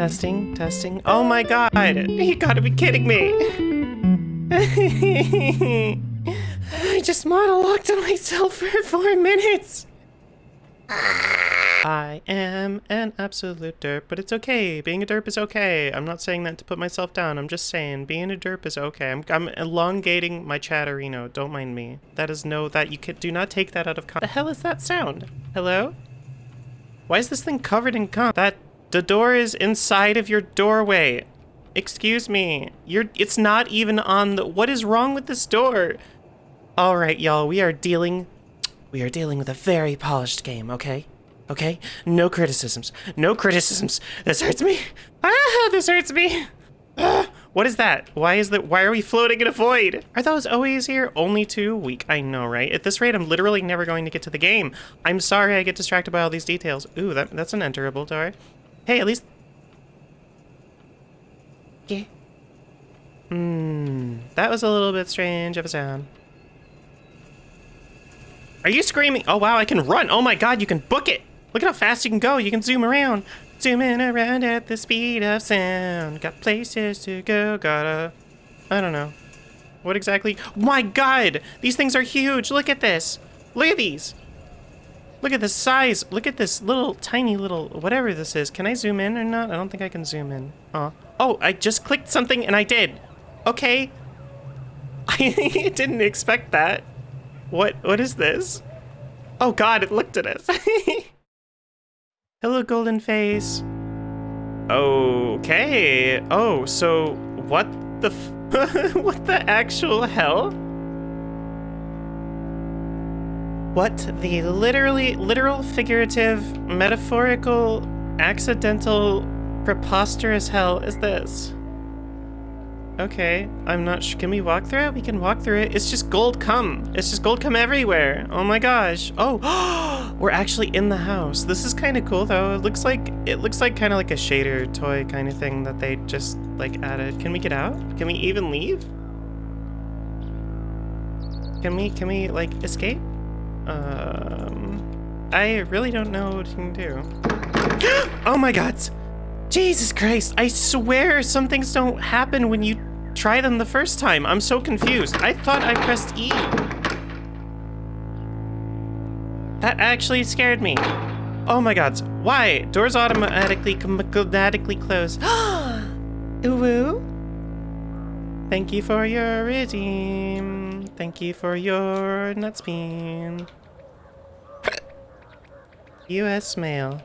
Testing, testing. Oh my god! You gotta be kidding me! I just monologued to myself for four minutes! I am an absolute derp, but it's okay. Being a derp is okay. I'm not saying that to put myself down. I'm just saying being a derp is okay. I'm, I'm elongating my chatterino. Don't mind me. That is no, that you can do not take that out of context. The hell is that sound? Hello? Why is this thing covered in cum? That the door is inside of your doorway. Excuse me. You're it's not even on the What is wrong with this door? All right, y'all. We are dealing we are dealing with a very polished game, okay? Okay? No criticisms. No criticisms. This hurts me. Ah, this hurts me. Ah, what is that? Why is that? Why are we floating in a void? Are those always here? Only two? Weak. I know, right? At this rate, I'm literally never going to get to the game. I'm sorry I get distracted by all these details. Ooh, that, that's an enterable door. Hey, at least... Yeah. Hmm. That was a little bit strange of a sound. Are you screaming? Oh, wow, I can run. Oh my god, you can book it. Look at how fast you can go. You can zoom around. Zooming around at the speed of sound. Got places to go. Gotta... I don't know. What exactly? My god! These things are huge. Look at this. Look at these. Look at the size. Look at this little, tiny little, whatever this is. Can I zoom in or not? I don't think I can zoom in. Oh, oh I just clicked something and I did. Okay. I didn't expect that. What, what is this? Oh god, it looked at us. Hello, golden face. Okay. Oh, so what the what the actual hell? What the literally, literal, figurative, metaphorical, accidental, preposterous hell is this? Okay, I'm not sure. Can we walk through it? We can walk through it. It's just gold cum. It's just gold cum everywhere. Oh my gosh. Oh, we're actually in the house. This is kind of cool though. It looks like, it looks like kind of like a shader toy kind of thing that they just like added. Can we get out? Can we even leave? Can we, can we like escape? Um, I really don't know what you can do. oh my god! Jesus Christ, I swear some things don't happen when you try them the first time. I'm so confused. I thought I pressed E. That actually scared me. Oh my god. Why? Doors automatically automatically close. Ooh. Thank you for your redeem. Thank you for your nuts bean. U.S. male.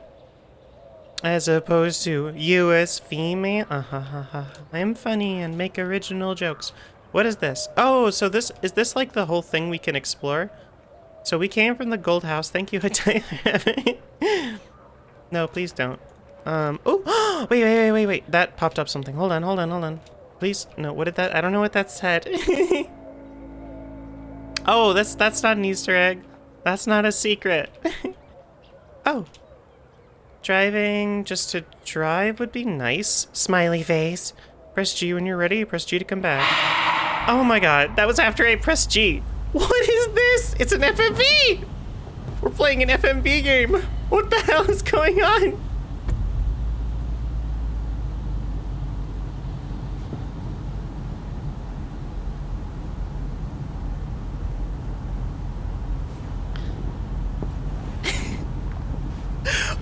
As opposed to U.S. female. Uh. I'm funny and make original jokes. What is this? Oh, so this is this like the whole thing we can explore? So we came from the gold house. Thank you, No, please don't. Um. Oh, wait, wait, wait, wait, wait. That popped up something. Hold on, hold on, hold on. Please, no. What did that? I don't know what that said. oh, that's that's not an Easter egg. That's not a secret. oh. Driving just to drive would be nice. Smiley face. Press G when you're ready. Press G to come back. Oh my god, that was after I pressed G. What is this? It's an FMV! We're playing an FMV game. What the hell is going on?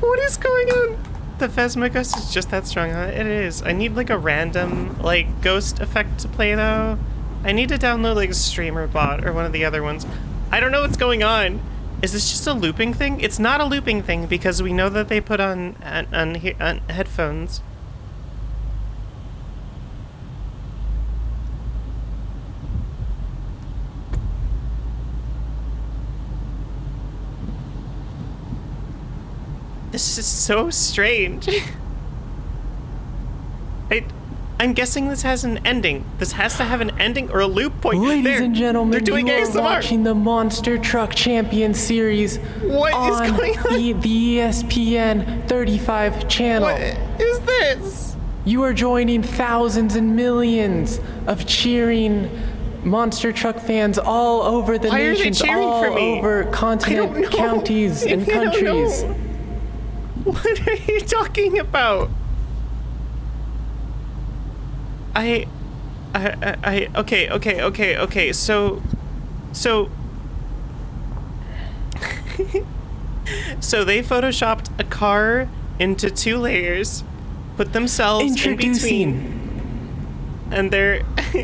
What is going on? The Phasma Ghost is just that strong, huh? It is. I need like a random, like, ghost effect to play though. I need to download like a streamer bot or one of the other ones. I don't know what's going on. Is this just a looping thing? It's not a looping thing because we know that they put on, on, on, on headphones. This is so strange. I, I'm guessing this has an ending. This has to have an ending or a loop point. Ladies there, and gentlemen, they're doing you are watching the Monster Truck Champion Series What is on going on? The, the ESPN 35 channel. What is this? You are joining thousands and millions of cheering monster truck fans all over the Why nations, all for me? over continent, counties, and I countries. What are you talking about? I, I, I, I okay, okay, okay, okay. So, so, so they photoshopped a car into two layers, put themselves in between, and they're,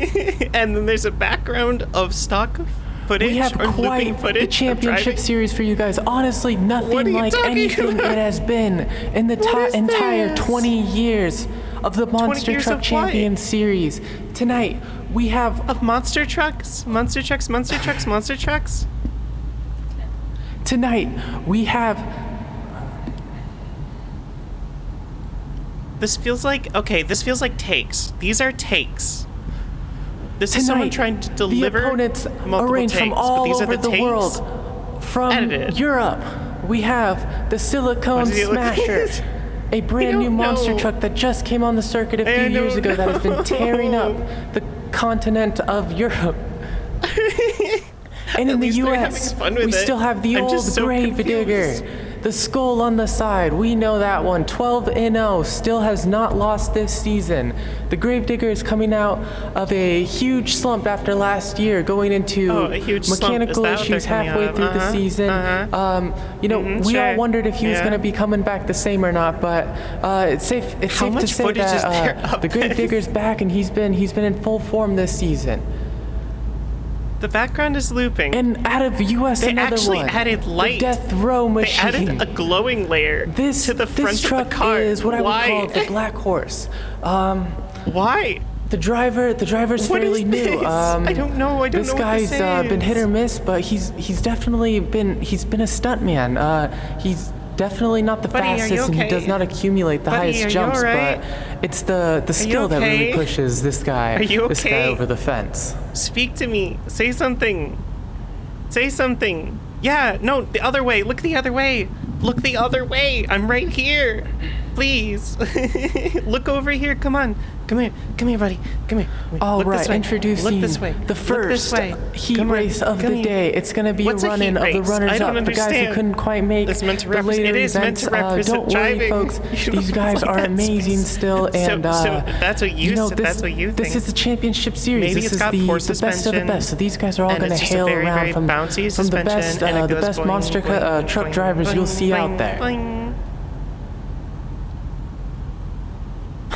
and then there's a background of stock footage We have quite footage the championship series for you guys. Honestly, nothing like anything about? it has been in the entire this? 20 years of the Monster Truck? Champion series. Tonight, we have of monster trucks, monster trucks, monster trucks, monster trucks. tonight we have This feels like okay. This feels like takes. These are takes. This is someone trying to deliver the opponents multiple arranged takes, from but all these over are the, the world. From Edited. Europe, we have the Silicone does he look like? Smasher, a brand new monster know. truck that just came on the circuit a few years ago that has been tearing up the continent of Europe. And in the U.S., we it. still have the I'm old so grave digger, confused. The skull on the side. We know that one. 12 and 0, still has not lost this season. The grave digger is coming out of a huge slump after last year, going into Oh, a huge mechanical that what they're issues halfway through the Uh-huh, season. uh-huh. Um, you know, Mhm, we all wondered if he was going to be coming back the same or not, but uh, it's safe. It's How safe to say that uh, the grave this? digger's back, and he's been he's been in full form this season. The background is looping. And out of U.S. They another actually one. added the light. Death Row machine. they added a glowing layer this to the front this truck of the car. is what Why? I would call the Black Horse. Um, Why? the driver, the driver's What fairly new. Um, I don't know. I don't this know what guy's this uh, been hit or miss, but he's he's definitely been he's been a stuntman. Uh, he's definitely not the Buddy, fastest, and he does not accumulate the Buddy, highest jumps. alright? But it's the the skill that really pushes this guy you this guy over the fence. Speak to me. Say something. Say something. Yeah, no, the other way. Look the other way. Look the other way. I'm right here. Please. Look over here. Come on. Come here. Come here, buddy. Come here. All Look right, introducing Look this way. the first way. heat Come on. race of Come the here. day. It's going to be What's a run-in of the runners I don't up, the guys who couldn't quite make That's meant to the later it is meant events. to Uh, don't worry, driving. folks. These guys are amazing still, and uh, so that's what you know, said- this, that's what you This is the championship series. Maybe this it's is got the, the best of the best. So these guys are all going to it's hail around from, from the best, uh, the best monster uh, truck drivers you'll see out there.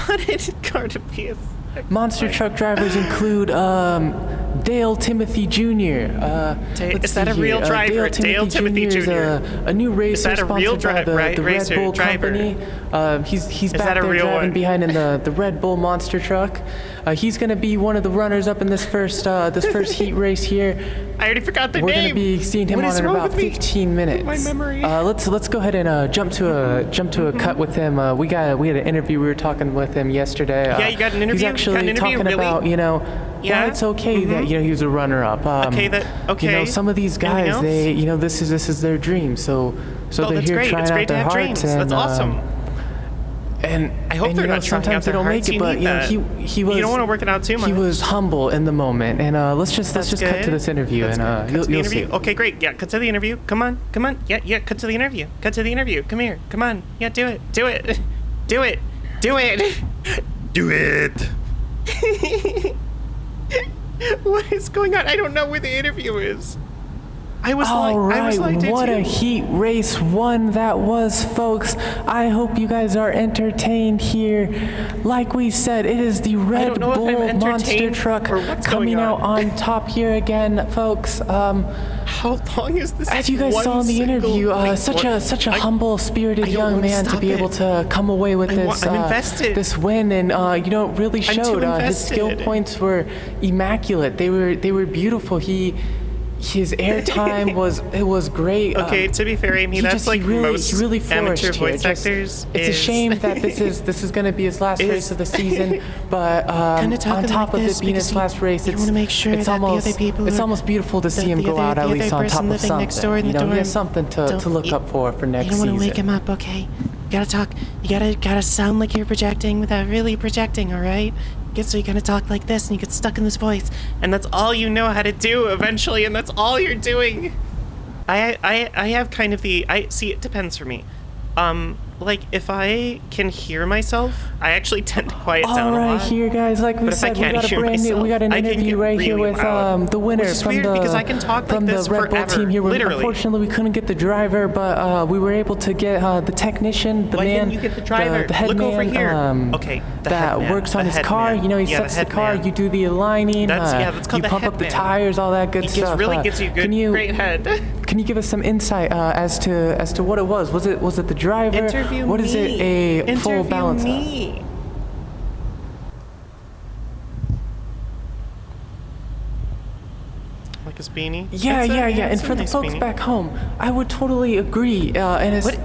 Boing. How did it go to be a Monster truck drivers include um, Dale Timothy Jr. Uh, is that a real here. Uh, driver? Dale Dale Timothy, Timothy Jr. is a, a new racer that a real sponsored by the, right- the Red Bull driver? Company. Uh, he's he's Is back there driving one? behind in the, the Red Bull monster truck. Uh, he's going to be one of the runners up in this first uh, this first heat race here. I already forgot the We're name. going to be seeing him What on in about with me? 15 minutes. My memory. Uh, let's let's go ahead and uh, jump to a jump to a cut with him. Uh, we got we had an interview. We were talking with him yesterday. Uh, Yeah, you got an interview? He's actually talking Really? about you know Yeah? why it's okay that you know he was a runner-up. Um, Okay, that- You know okay. some of these guys they you know this is this is their dream. So so Oh, they're that's here great. trying It's out great to their have hearts dreams. and That's awesome. um, and I hope and, they're you know, not trying out sometimes they don't make it, but you know he he was You don't want to work it out too much. he was humble in the moment. And uh, let's just let's That's just cut to this interview That's and good. uh, Cut you'll, to the you'll interview. see. Okay, great. Yeah, cut to the interview. Come on, come on. Yeah, yeah. Cut to the interview. Cut to the interview. Come here. Come on. Yeah, do it. Do it. Do it. Do it. Do it. what is going on? I don't know where the interview is. I was All like, I was right, like, what a heat race one that was, folks. I hope you guys are entertained here. Like we said, it is the Red don't know if I'm Bull monster truck coming going out on. on top here again, folks. Um, How long is this? as you guys saw in the interview, uh, such a such a I- humble, spirited young man to be it. able to come away with I this I'm uh, this win, and uh, you know, it really showed. Uh, his skill points were immaculate. They were they were beautiful. He his airtime was it was great. Okay, Um, to be fair, Amy, he that's just, like he really, most he really amateur flourished here. voice Just- actors. it's a shame that this is this is going to be his last Is- race of the season, but um, on top like of this it being his last race, it's make sure it's that the almost people it's are- almost beautiful to see him the go other- out at least on top of living something. next you the know, he has dorm. something to, to look you- up for for next season. You don't want to wake him up, okay? You gotta talk. You gotta gotta sound like you're projecting without really projecting. All right? Get so you gotta talk like this, and you get stuck in this voice, and that's all you know how to do eventually, and that's all you're doing. I I I have kind of the I see. It depends for me. Um, like if I can hear myself, I actually tend to quiet All down a right, lot. here, guys. Like we But said, we got a brand new. We got an interview right here with um, the winner from the because I can talk like from this the Red Bull team here. Literally. Unfortunately, we couldn't get the driver, but uh, we were able to get uh, the technician, the Why man, you get the driver? the, head Look man, over here. Um, Okay, the that man, works on the his car. man. You know, he Yeah, sets the, head car. man. You do the aligning. That's- uh, yeah, that's called you the pump up the tires, all that good stuff. really Uh, gives you good, great head. can you give us some insight uh, as to as to what it was? Was it was it the driver? Interview What me. is it? A Interview full balance? of? me. Like his beanie. Yeah, It's a- yeah, yeah. And a for the folks beanie. back home, I would totally agree. Uh, and it's, What-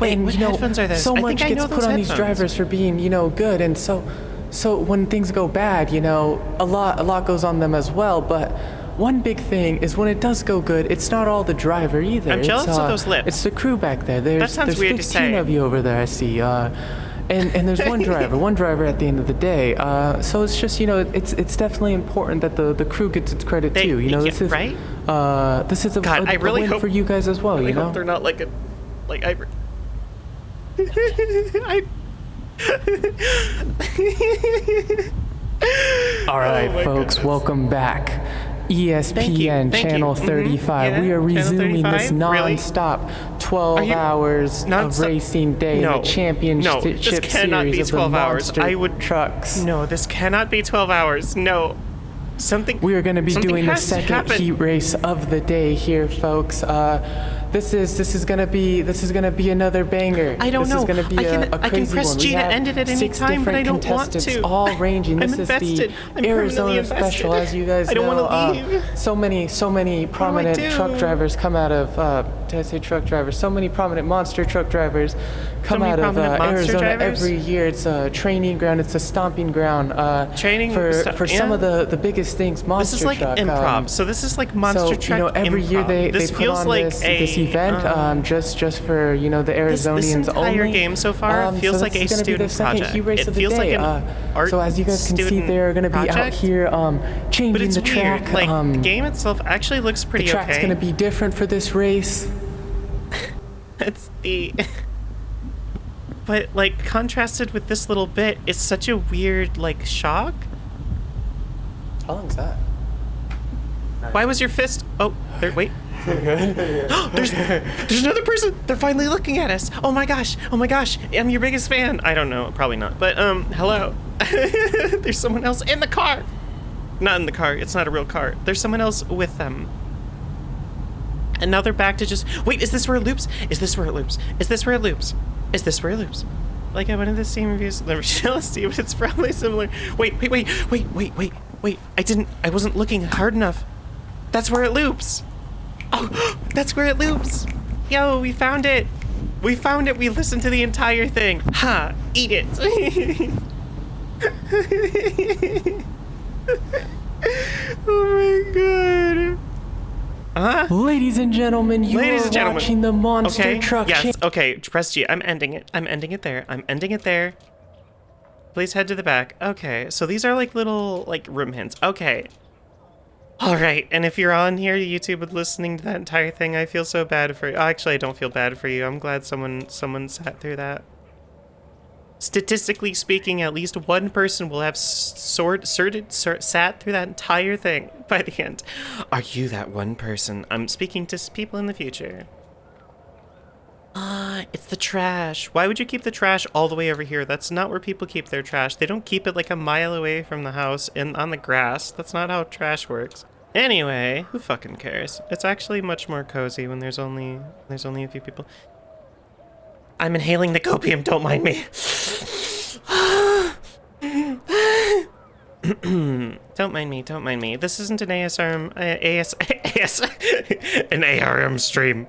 wait, and, what you know, headphones are those? So I much think I gets know put those on these drivers for being, you know, good, and so, so when things go bad, you know, a lot, a lot goes on them as well. But one big thing is when it does go good, it's not all the driver either. I'm It's, jealous of uh, those lips. It's the crew back there. There's, sounds there's weird to 15 say. of you over there. I see. Uh, and, and there's one driver, one driver at the end of the day. Uh, so it's just you know it's it's definitely important that the, the crew gets its credit They- too. You know yeah, this is right? uh, this is a, God, a- I a really win hope- for you guys as well. I you know. hope they're not like a, like I. I. All right, Oh folks, goodness. welcome back. ESPN Thank you, thank you. Channel Mhm, 35. yeah, we are resuming this non-stop 12 hours of Non-stop- racing day No, in the championship no, this cannot series be of 12 the hours. I would- trucks. No, this cannot be 12 hours. No. Something. We are going to be doing the second heat race of the day here, folks. Uh, this is this is going to be this is going to be another banger. I don't this know. is going to be I a, can- a I can crazy press one. G to end it at any six time, but I different don't want contestants, to. all ranging. I'm This is invested. the I'm Arizona invested. Special, as you guys I don't know. wanna uh, so many so many prominent do? truck drivers come out of. Uh, did I say truck drivers? So many prominent monster truck drivers come many out of uh, Arizona drivers? every year. It's a training ground. It's a stomping ground. Uh, Training for for some of the the biggest things. Monster This is like truck. improv. um, so this is like monster so truck you know, every year improv. they, this put feels on like this, a, this event um, um, just just for you know the Arizonians this Arizonians entire only. game so far um, feels so like a is gonna be the student project. heat race It of the feels like day. an uh, art so as you guys can see, they're going to be out project. here um, but changing it's the weird. track. Like um, the game itself actually looks pretty. the pretty track's okay. going to be different for this race. it's the but like contrasted with this little bit it's such a weird like shock How long's that? why was your fist oh there wait there's there's another person. They're finally looking at us. Oh my gosh. Oh my gosh. I'm your biggest fan. I don't know. Probably not. But um hello. There's someone else in the car. Not in the car. It's not a real car. There's someone else with them. And now they're back to just wait is this where it loops? Is this where it loops? Is this where it loops? Is this where it loops? Like I went into the same reviews the jealousy but it's probably similar. Wait wait wait wait wait wait wait. I didn't I wasn't looking hard enough. That's where it loops oh that's where it loops yo we found it we found it we listened to the entire thing ha eat it oh my god Huh? Ladies and gentlemen, you Ladies are gentlemen. watching the Monster Okay. Truck yes. Okay. Press G. I'm ending it. I'm ending it there. I'm ending it there. Please head to the back. Okay. So these are like little like room hints. Okay. All right. And if you're on here, YouTube, and listening to that entire thing, I feel so bad for you. Actually, I don't feel bad for you. I'm glad someone someone sat through that. Statistically speaking, at least one person will have sort, sorted, sort, sat through that entire thing by the end. Are you that one person? I'm speaking to people in the future. Ah, it's the trash. Why would you keep the trash all the way over here? That's not where people keep their trash. They don't keep it like a mile away from the house and on the grass. That's not how trash works. Anyway, who fucking cares? It's actually much more cozy when there's only there's only a few people. I'm inhaling the copium, don't mind me. don't mind me, don't mind me. This isn't an ASRM, uh, AS, AS, an ARM stream.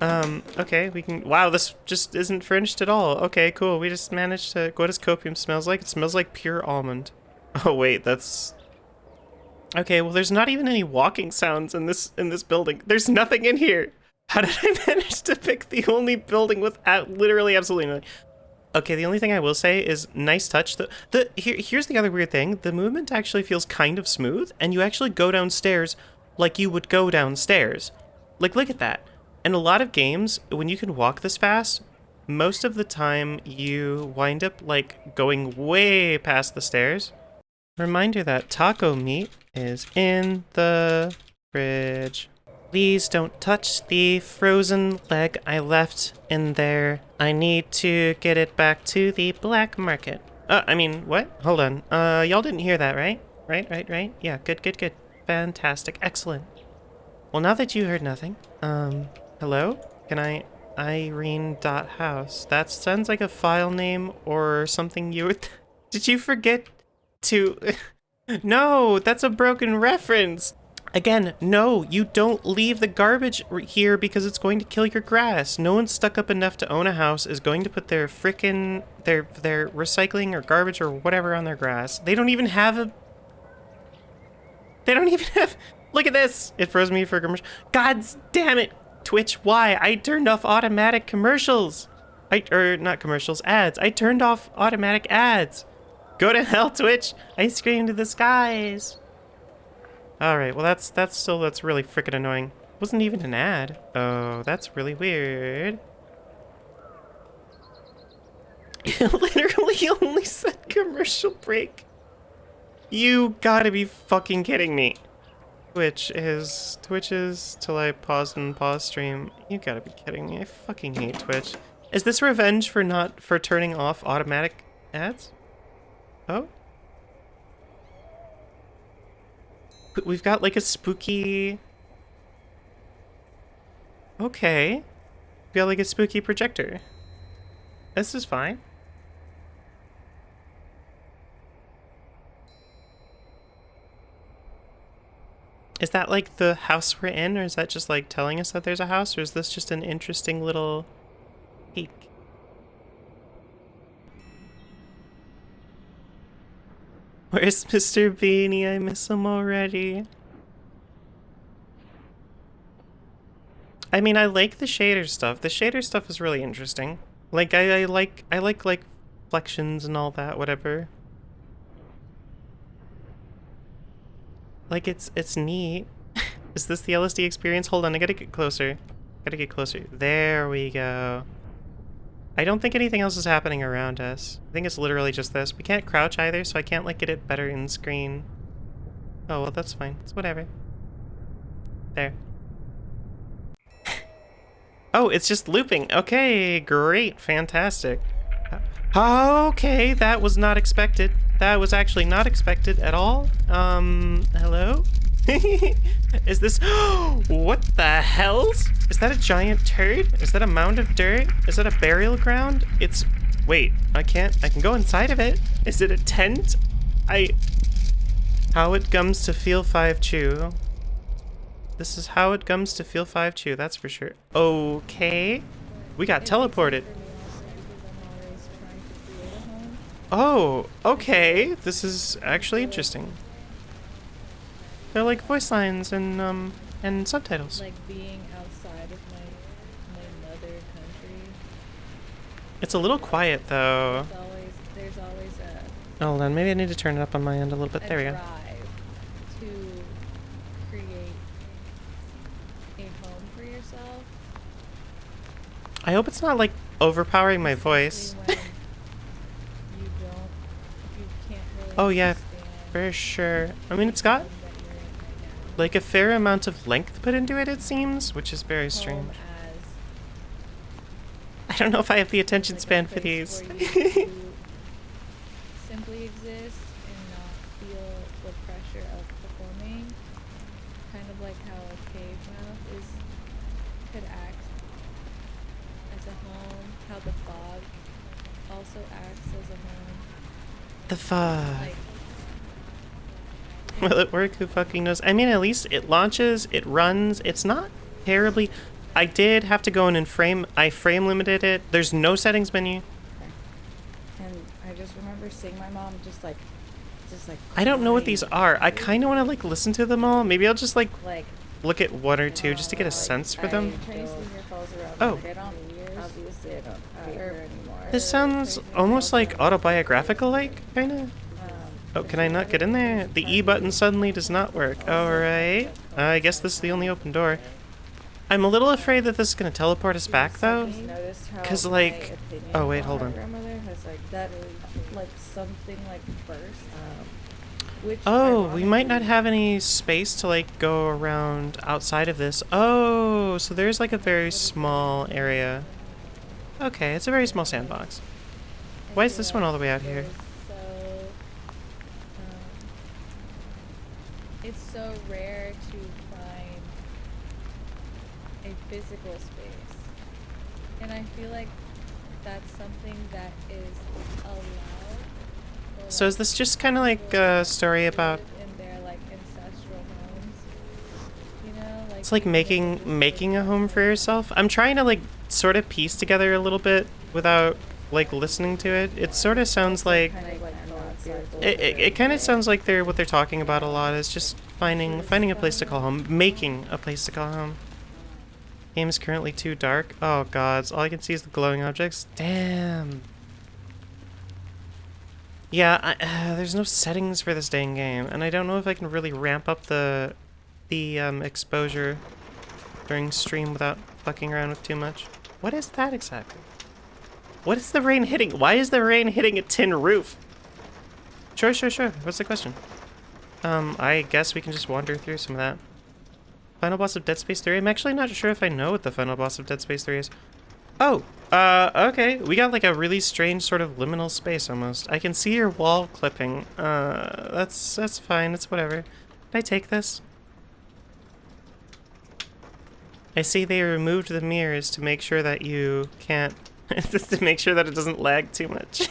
Um, okay, we can, wow, this just isn't fringed at all. Okay, cool, we just managed to, what does copium smells like? It smells like pure almond. Oh wait, that's, okay, well there's not even any walking sounds in this, in this building. There's nothing in here. How did I manage to pick the only building with literally absolutely nothing? Okay, the only thing I will say is nice touch. The the here here's the other weird thing. The movement actually feels kind of smooth, and you actually go downstairs like you would go downstairs. Like look at that. In a lot of games, when you can walk this fast, most of the time you wind up like going way past the stairs. Reminder that taco meat is in the fridge. Please don't touch the frozen leg I left in there. I need to get it back to the black market. Uh, I mean, what? Hold on. Uh, y'all didn't hear that, right? Right, right, right? Yeah, good, good, good. Fantastic. Excellent. Well, now that you heard nothing, um, hello? Can I... Irene.house. That sounds like a file name or something you would... Did you forget to... no, that's a broken reference. Again, no, you don't leave the garbage here because it's going to kill your grass. No one stuck up enough to own a house is going to put their frickin' their their recycling or garbage or whatever on their grass. They don't even have a They don't even have Look at this. It froze me for commercial. God damn it. Twitch, why? I turned off automatic commercials. I or not commercials, ads. I turned off automatic ads. Go to hell, Twitch. I screamed to the skies. All right, well that's that's still that's really freaking annoying. Wasn't even an ad. Oh, that's really weird. It literally only said commercial break. You gotta be fucking kidding me. Twitch is Twitch is till I pause and pause stream. You gotta be kidding me. I fucking hate Twitch. Is this revenge for not for turning off automatic ads? Oh? We've got like a spooky. Okay. We got like a spooky projector. This is fine. Is that like the house we're in, or is that just like telling us that there's a house, or is this just an interesting little peek? Where's Mr. Beanie? I miss him already. I mean, I like the shader stuff. The shader stuff is really interesting. Like, I, I like, I like, like, flections and all that, whatever. Like, it's, it's neat. is this the LSD experience? Hold on, I gotta get closer. Gotta get closer. There we go. I don't think anything else is happening around us. I think it's literally just this. We can't crouch either, so I can't, like, get it better in screen. Oh, well, that's fine. It's whatever. There. Oh, it's just looping. Okay, great, fantastic. Okay, that was not expected. That was actually not expected at all. Um, hello? Is this... what the hell? Is that a giant turd? Is that a mound of dirt? Is that a burial ground? It's... Wait, I can't... I can go inside of it. Is it a tent? I... How it comes to feel 5 chew. This is how it comes to feel 5 chew, that's for sure. Okay. We got teleported. Oh, okay. This is actually interesting. They're like voice lines and um and subtitles. like being outside of my my mother country. It's a little quiet though. There's always there's always a, Hold on, maybe I need to turn it up on my end a little bit. a There we go. to create a home for yourself. I hope it's not like overpowering my voice. especially when you don't you can't really Oh, yeah, For sure. I mean, it's got the home that you're in right now. like a fair amount of length put into it, it seems, which is very strange. I don't know if I have the attention span for these. where you to simply exist and not feel the pressure of performing. Kind of like how a cave mouth is could act as a home, how the fog also acts as a home. The fuck. Will it work? Who fucking knows? I mean, at least it launches, it runs. It's not terribly. I did have to go in and frame. I frame limited it. There's no settings menu. And I just remember seeing my mom just like, just like. I don't know what these are. I kind of want to like listen to them all. Maybe I'll just like Like. look at one or two just to get a like, sense for I them. Chinese New Year falls around. Oh. Like, I don't. Obviously, I don't hate her anymore. This sounds almost like autobiographical, like kind of. Um, Oh, can I not get in there? The E button suddenly does not work. Alright. I guess this is the only open door. I'm a little afraid that this is gonna teleport us back though. Just noticed how 'Cause, my like- oh, wait, hold on. like that like something like burst. Um, Oh, we might not have any space to like go around outside of this. Oh, so there's like a very small area. Okay, it's a very small sandbox. Why is this one all the way out here? So, um, it's so rare to find a physical space, and I feel like that's something that is allowed. So is this just kind of like a story about in their like ancestral homes? You know, like It's like making making a home for yourself. I'm trying to like sort of piece together a little bit without like listening to it. It sort of sounds like kind of like not circle it, it, it kind of sounds like they're what they're talking about a lot is just finding finding a place to call home, making a place to call home. Game is currently too dark. Oh gods, all I can see is the glowing objects. Damn. Yeah, I, uh, there's no settings for this dang game, and I don't know if I can really ramp up the the um, exposure during stream without fucking around with too much. What is that exactly? What is the rain hitting? Why is the rain hitting a tin roof? Sure, sure, sure. What's the question? Um, I guess we can just wander through some of that. Final boss of Dead Space 3? I'm actually not sure if I know what the final boss of Dead Space 3 is. Oh, uh, okay. We got like a really strange sort of liminal space almost. I can see your wall clipping. Uh, that's, that's fine. It's whatever. Can I take this? I see they removed the mirrors to make sure that you can't... just to make sure that it doesn't lag too much.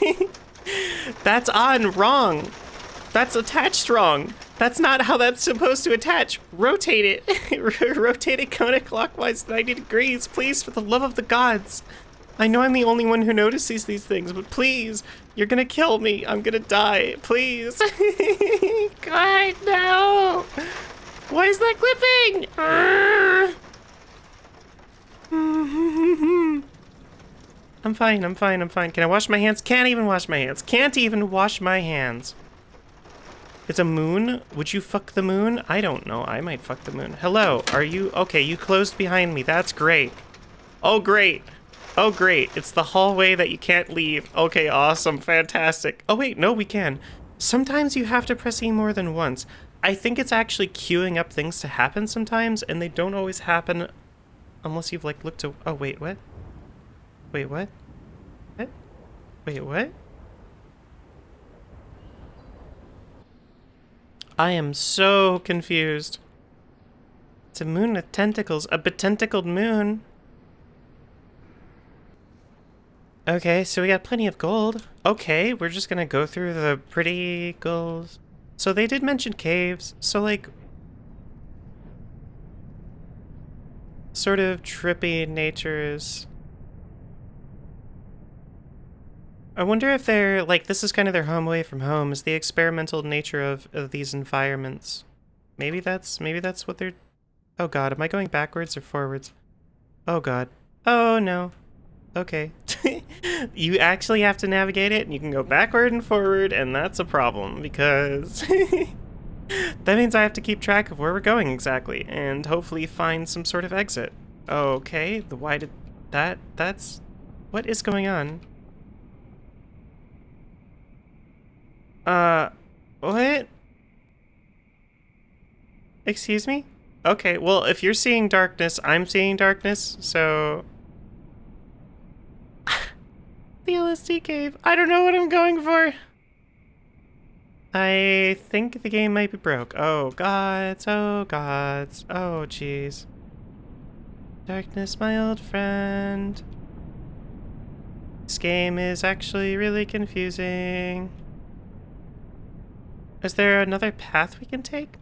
That's on wrong. That's attached wrong. That's not how that's supposed to attach. Rotate it. Rotate it counterclockwise 90 degrees, please, for the love of the gods. I know I'm the only one who notices these things, but please, you're gonna kill me. I'm gonna die. Please. God, no. Why is that clipping? Arrgh. I'm fine, I'm fine, I'm fine. Can I wash my hands? Can't even wash my hands. Can't even wash my hands. It's a moon? Would you fuck the moon? I don't know. I might fuck the moon. Hello, are you... Okay, you closed behind me. That's great. Oh, great. Oh, great. It's the hallway that you can't leave. Okay, awesome. Fantastic. Oh, wait. No, we can. Sometimes you have to press E more than once. I think it's actually queuing up things to happen sometimes, and they don't always happen unless you've, like, looked to... Oh, wait, what? Wait, what? What? Wait, what? I am so confused. It's a moon with tentacles. A betentacled moon. Okay, so we got plenty of gold. Okay, we're just gonna go through the pretty gold. So they did mention caves, so like... Sort of trippy natures. I wonder if they're, like, this is kind of their home away from home, is the experimental nature of, of these environments. Maybe that's, maybe that's what they're... Oh god, am I going backwards or forwards? Oh god. Oh no. Okay. you actually have to navigate it, and you can go backward and forward, and that's a problem, because... that means I have to keep track of where we're going exactly, and hopefully find some sort of exit. Okay, the why did... That, that's... What is going on? Uh, what? Excuse me? Okay, well, if you're seeing darkness, I'm seeing darkness, so... the LSD cave. I don't know what I'm going for. I think the game might be broke. Oh, gods. Oh, gods. Oh, jeez. Darkness, my old friend. This game is actually really confusing. Is there another path we can take?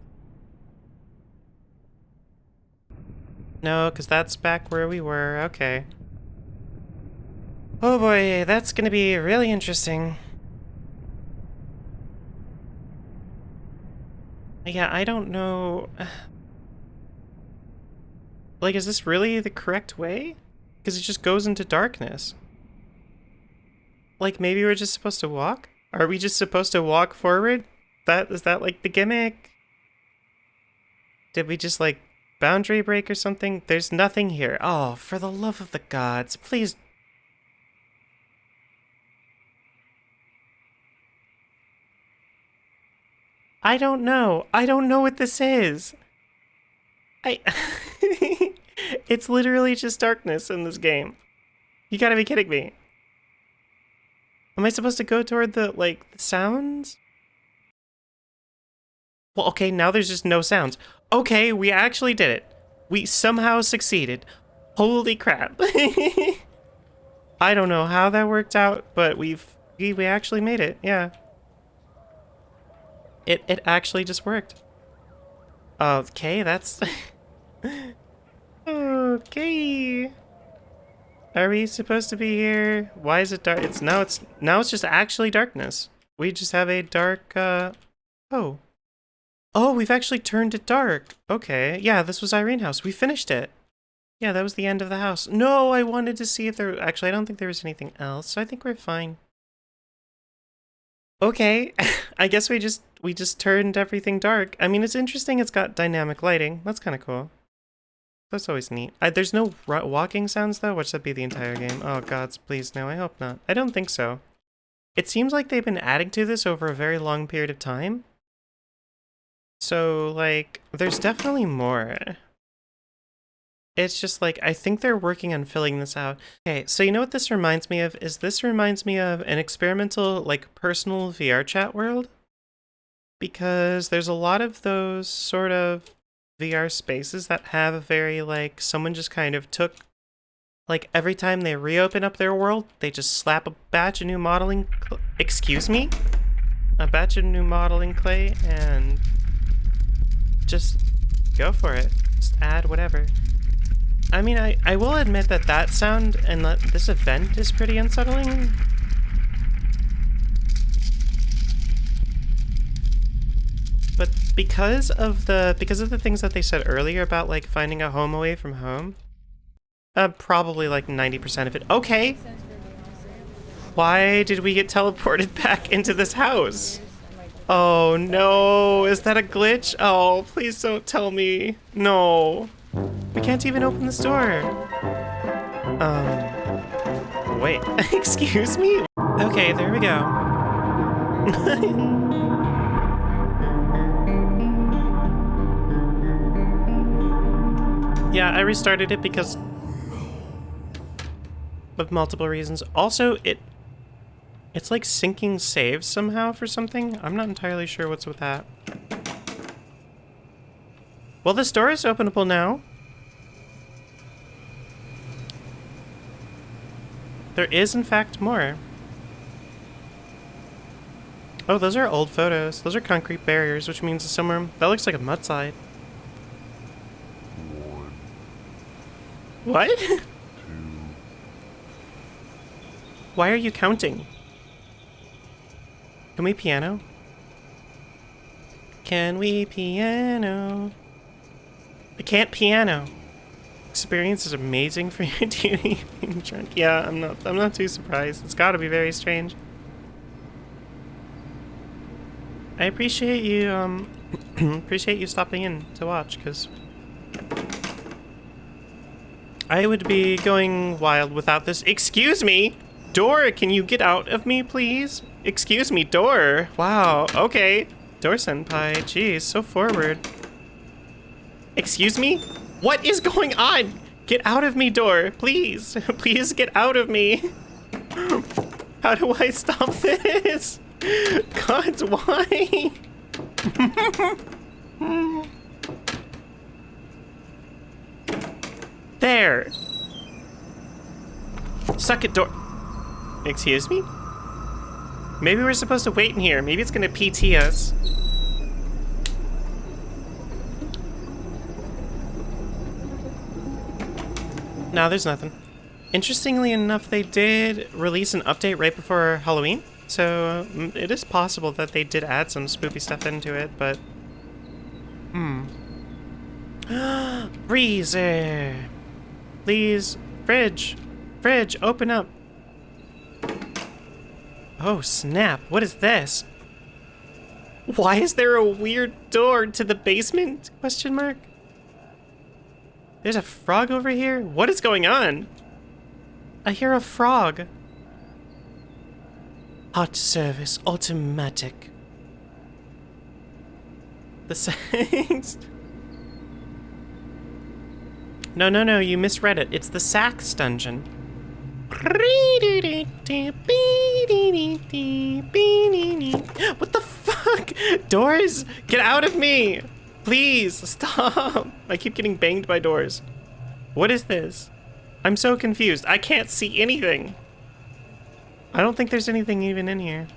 No, because that's back where we were. Okay. Oh boy, that's gonna be really interesting. Yeah, I don't know. Like, is this really the correct way? Because it just goes into darkness. Like, maybe we're just supposed to walk? Are we just supposed to walk forward? That is that like the gimmick? Did we just like boundary break or something? There's nothing here. Oh, for the love of the gods, please. I don't know. I don't know what this is. I. it's literally just darkness in this game. You gotta be kidding me. Am I supposed to go toward the, like, the sounds? Well, okay, now there's just no sounds. Okay, we actually did it. We somehow succeeded. Holy crap. I don't know how that worked out, but we've we, we actually made it. Yeah. It it actually just worked. Okay, that's Okay. Are we supposed to be here? Why is it dark? It's now it's now it's just actually darkness. We just have a dark uh oh. Oh, we've actually turned it dark. Okay. Yeah, this was Irene House. We finished it. Yeah, that was the end of the house. No, I wanted to see if there... Actually, I don't think there was anything else, so I think we're fine. Okay, I guess we just we just turned everything dark. I mean, it's interesting it's got dynamic lighting. That's kind of cool. That's always neat. I, there's no walking sounds, though? Which would be the entire game? Oh, gods, please, no, I hope not. I don't think so. It seems like they've been adding to this over a very long period of time. So, like, there's definitely more. It's just like, I think they're working on filling this out. Okay, so you know what this reminds me of? Is this reminds me of an experimental, like, personal VR chat world? Because there's a lot of those sort of VR spaces that have a very, like, someone just kind of took, like, every time they reopen up their world, they just slap a batch of new modeling, excuse me? A batch of new modeling clay and just go for it. Just add whatever. I mean, I, I will admit that that sound and that this event is pretty unsettling. But because of the because of the things that they said earlier about like finding a home away from home, uh, probably like 90% of it. Okay. Why did we get teleported back into this house? Oh no, is that a glitch? Oh, please don't tell me. No. We can't even open this door. Um, wait, excuse me? Okay, there we go. yeah, I restarted it because of multiple reasons. Also, it it's like syncing saves somehow for something. I'm not entirely sure what's with that. Well, this door is openable now. There is, in fact, more. Oh, those are old photos. Those are concrete barriers, which means somewhere... That looks like a mudslide. One. What? Two. Why are you counting? Can we piano? Can we piano? I can't piano. Experience is amazing for your duty being drunk. Yeah, I'm not I'm not too surprised. It's gotta be very strange. I appreciate you um appreciate you stopping in to watch, because I would be going wild without this. Excuse me! Door, can you get out of me, please? Excuse me, door. Wow, okay. Door senpai, jeez, so forward. Excuse me? What is going on? Get out of me, door, please. Please get out of me. How do I stop this? God, why? there. Suck it, door. Excuse me? Maybe we're supposed to wait in here. Maybe it's gonna PT us. No, there's nothing. Interestingly enough, they did release an update right before Halloween. So mm, it is possible that they did add some spooky stuff into it, but... Hmm. Freezer! Please, fridge! Fridge, open up! Oh, snap. What is this? Why is there a weird door to the basement? Question mark. There's a frog over here? What is going on? I hear a frog. Hot service, automatic. The Sax. No, no, no, you misread it. It's the Sax dungeon. What the fuck? Doors, get out of me! Please, stop! I keep getting banged by doors. What is this? I'm so confused. I can't see anything. I don't think there's anything even in here.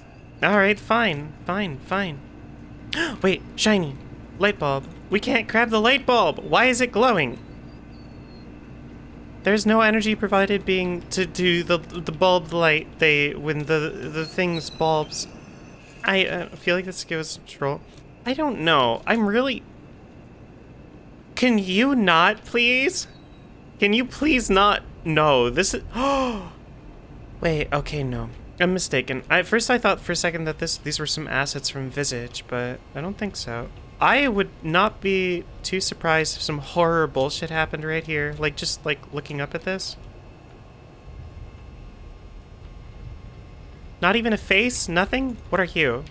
Alright, fine, fine, fine. Wait, shiny. Light bulb. We can't grab the light bulb! Why is it glowing? There's no energy provided being to do the the bulb light they when the the things bulbs. I uh, feel like this gives control. I don't know. I'm really. Can you not, please? Can you please not? No, this is. Oh. Wait. Okay. No. I'm mistaken. I, at first, I thought for a second that this these were some assets from Visage, but I don't think so. I would not be too surprised if some horror bullshit happened right here. Like, just, like, looking up at this. Not even a face? Nothing? What are you?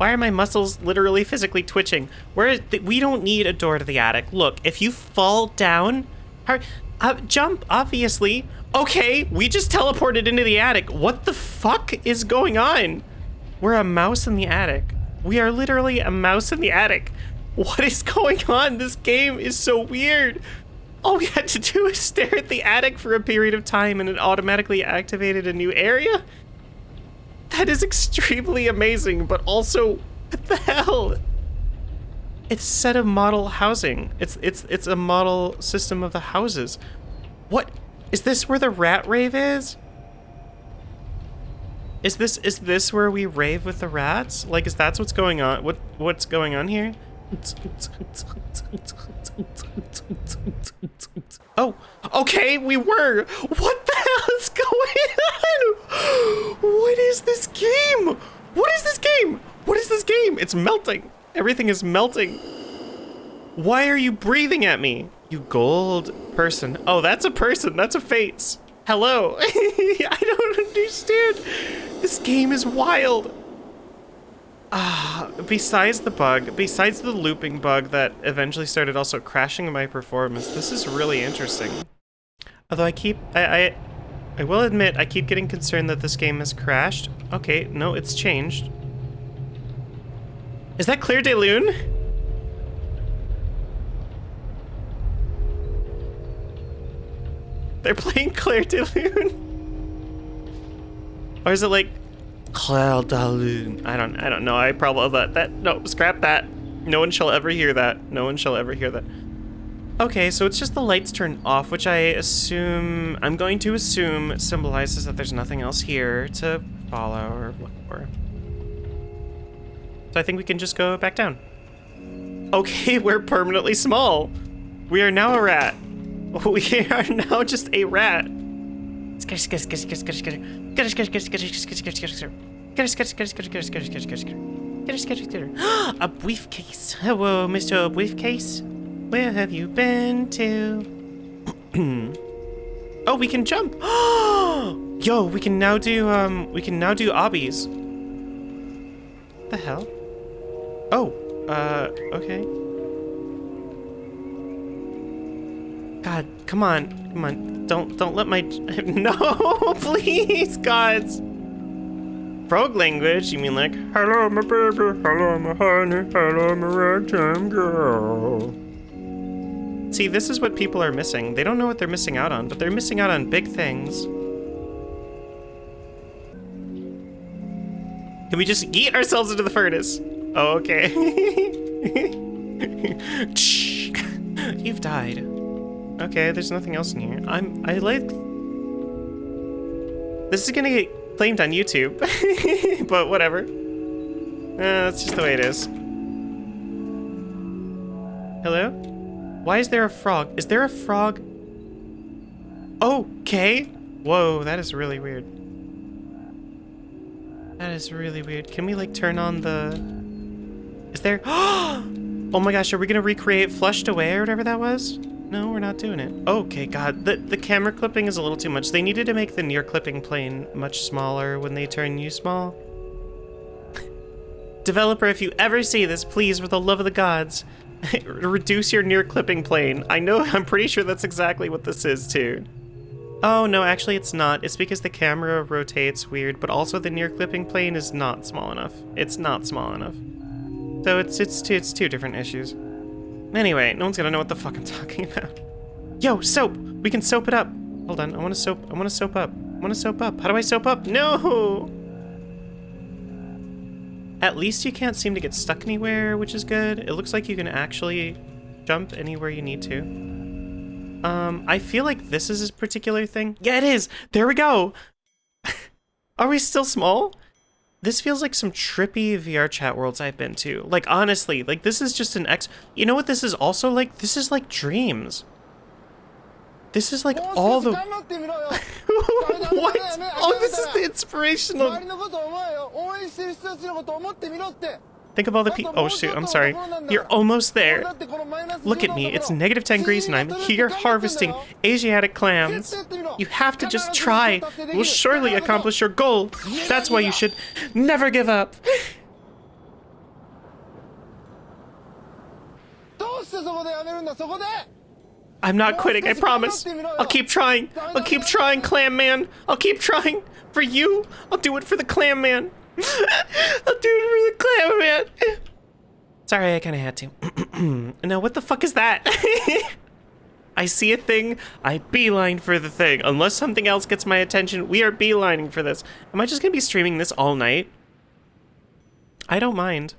Why are my muscles literally physically twitching? Where we don't need a door to the attic. Look, if you fall down, uh, jump, obviously. Okay, we just teleported into the attic. What the fuck is going on? We're a mouse in the attic. We are literally a mouse in the attic. What is going on? This game is so weird. All we had to do is stare at the attic for a period of time and it automatically activated a new area? That is extremely amazing, but also, what the hell? It's set of model housing. It's it's it's a model system of the houses. What? Is this where the rat rave is? Is this is this where we rave with the rats? Like, is that's what's going on? What what's going on here? Oh, okay, we were. What the hell is going on? What is this game? What is this game? What is this game? It's melting. Everything is melting. Why are you breathing at me? You gold person. Oh, that's a person. That's a face. Hello. I don't understand. This game is wild. Ah, besides the bug, besides the looping bug that eventually started also crashing my performance, this is really interesting. Although I keep, I, I, I will admit, I keep getting concerned that this game has crashed. Okay, no, it's changed. Is that Clair de Lune? They're playing Clair de Lune? Or is it like De I don't I don't know. I probably that that no, scrap that. No one shall ever hear that. No one shall ever hear that. Okay, so it's just the lights turn off, which I assume I'm going to assume symbolizes that there's nothing else here to follow or look for. So I think we can just go back down. Okay, we're permanently small. We are now a rat. We are now just a rat. Get a briefcase. Hello, Mr. Briefcase. Where have you been to? oh, we can jump. Yo, we can now do um we can now do obbies. The hell? Oh, uh, okay. God, come on, come on. Don't don't let my no, please, gods. Frog language? You mean like hello, my baby, hello, my honey, hello, my ragtime girl? See, this is what people are missing. They don't know what they're missing out on, but they're missing out on big things. Can we just eat ourselves into the furnace? Oh, okay. You've died. Okay, there's nothing else in here. I'm, I like... This is gonna get claimed on YouTube, but whatever. Uh, that's just the way it is. Hello? Why is there a frog? Is there a frog? Okay. Whoa, that is really weird. That is really weird. Can we like turn on the... Is there... Oh my gosh, are we gonna recreate Flushed Away or whatever that was? No, we're not doing it. Okay, God, the, the camera clipping is a little too much. They needed to make the near clipping plane much smaller when they turn you small. Developer, if you ever see this, please, for the love of the gods, reduce your near clipping plane. I know, I'm pretty sure that's exactly what this is, too. Oh, no, actually it's not. It's because the camera rotates weird, but also the near clipping plane is not small enough. It's not small enough. So it's, it's, two, it's two different issues. Anyway, no one's gonna know what the fuck I'm talking about. Yo, soap! We can soap it up! Hold on, I wanna soap, I wanna soap up. I wanna soap up. How do I soap up? No! At least you can't seem to get stuck anywhere, which is good. It looks like you can actually jump anywhere you need to. Um, I feel like this is a particular thing. Yeah, it is! There we go! Are we still small? This feels like some trippy VR chat worlds I've been to. Like, honestly, like, this is just an ex- You know what this is also like? This is like dreams. This is like all the- What? Oh, this is the inspirational- Think of all the people. Oh, shoot, I'm sorry. You're almost there. Look at me. It's negative 10 degrees and I'm here harvesting Asiatic clams. You have to just try. We'll surely accomplish your goal. That's why you should never give up. I'm not quitting, I promise. I'll keep trying. I'll keep trying, Clam Man. I'll keep trying. For you, I'll do it for the Clam Man. I'll do it for the Clam Man. Sorry, I kind of had to. now, what the fuck is that? I see a thing, I beeline for the thing. Unless something else gets my attention, we are beelining for this. Am I just gonna be streaming this all night? I don't mind.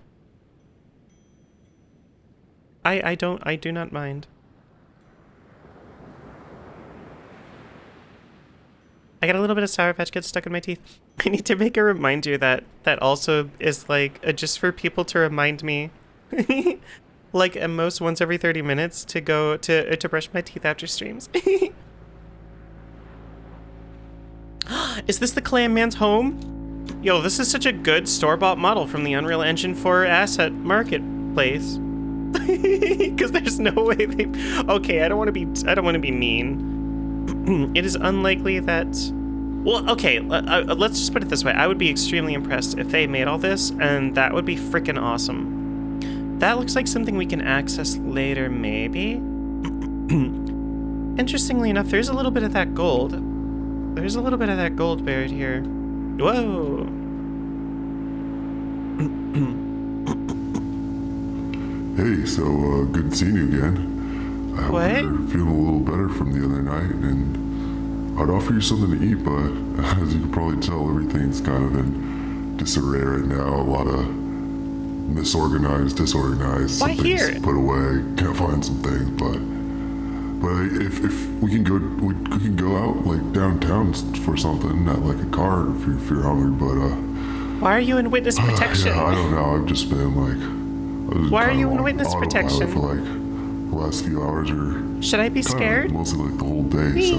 I I don't I do not mind. I got a little bit of Sour Patch Kids stuck in my teeth. I need to make a reminder that that also is like uh, just for people to remind me, like at most once every thirty minutes to go to uh, to brush my teeth after streams. is this the Clam Man's home? Yo, this is such a good store-bought model from the Unreal Engine 4 asset marketplace. Because there's no way they. Okay, I don't want to be. I don't want to be mean. it is unlikely that. Well, okay, uh, uh, let's just put it this way. I would be extremely impressed if they made all this, and that would be freaking awesome. That looks like something we can access later, maybe? Interestingly enough, there's a little bit of that gold. There's a little bit of that gold buried here. Whoa! Hey, so uh, good seeing you again. I What? feeling a little better from the other night, and I'd offer you something to eat, but as you can probably tell, everything's kind of in disarray right now. A lot of misorganized, disorganized. Why Some here? Put away. Can't find some things, but but if if we can go, we, we can go out like downtown for something, not like a car if you're, if you're hungry, but uh. Why are you in witness protection? Yeah, I don't know. I've just been like. Why are you in witness protection? For like the last few hours or Should I be scared? mostly like the whole day, so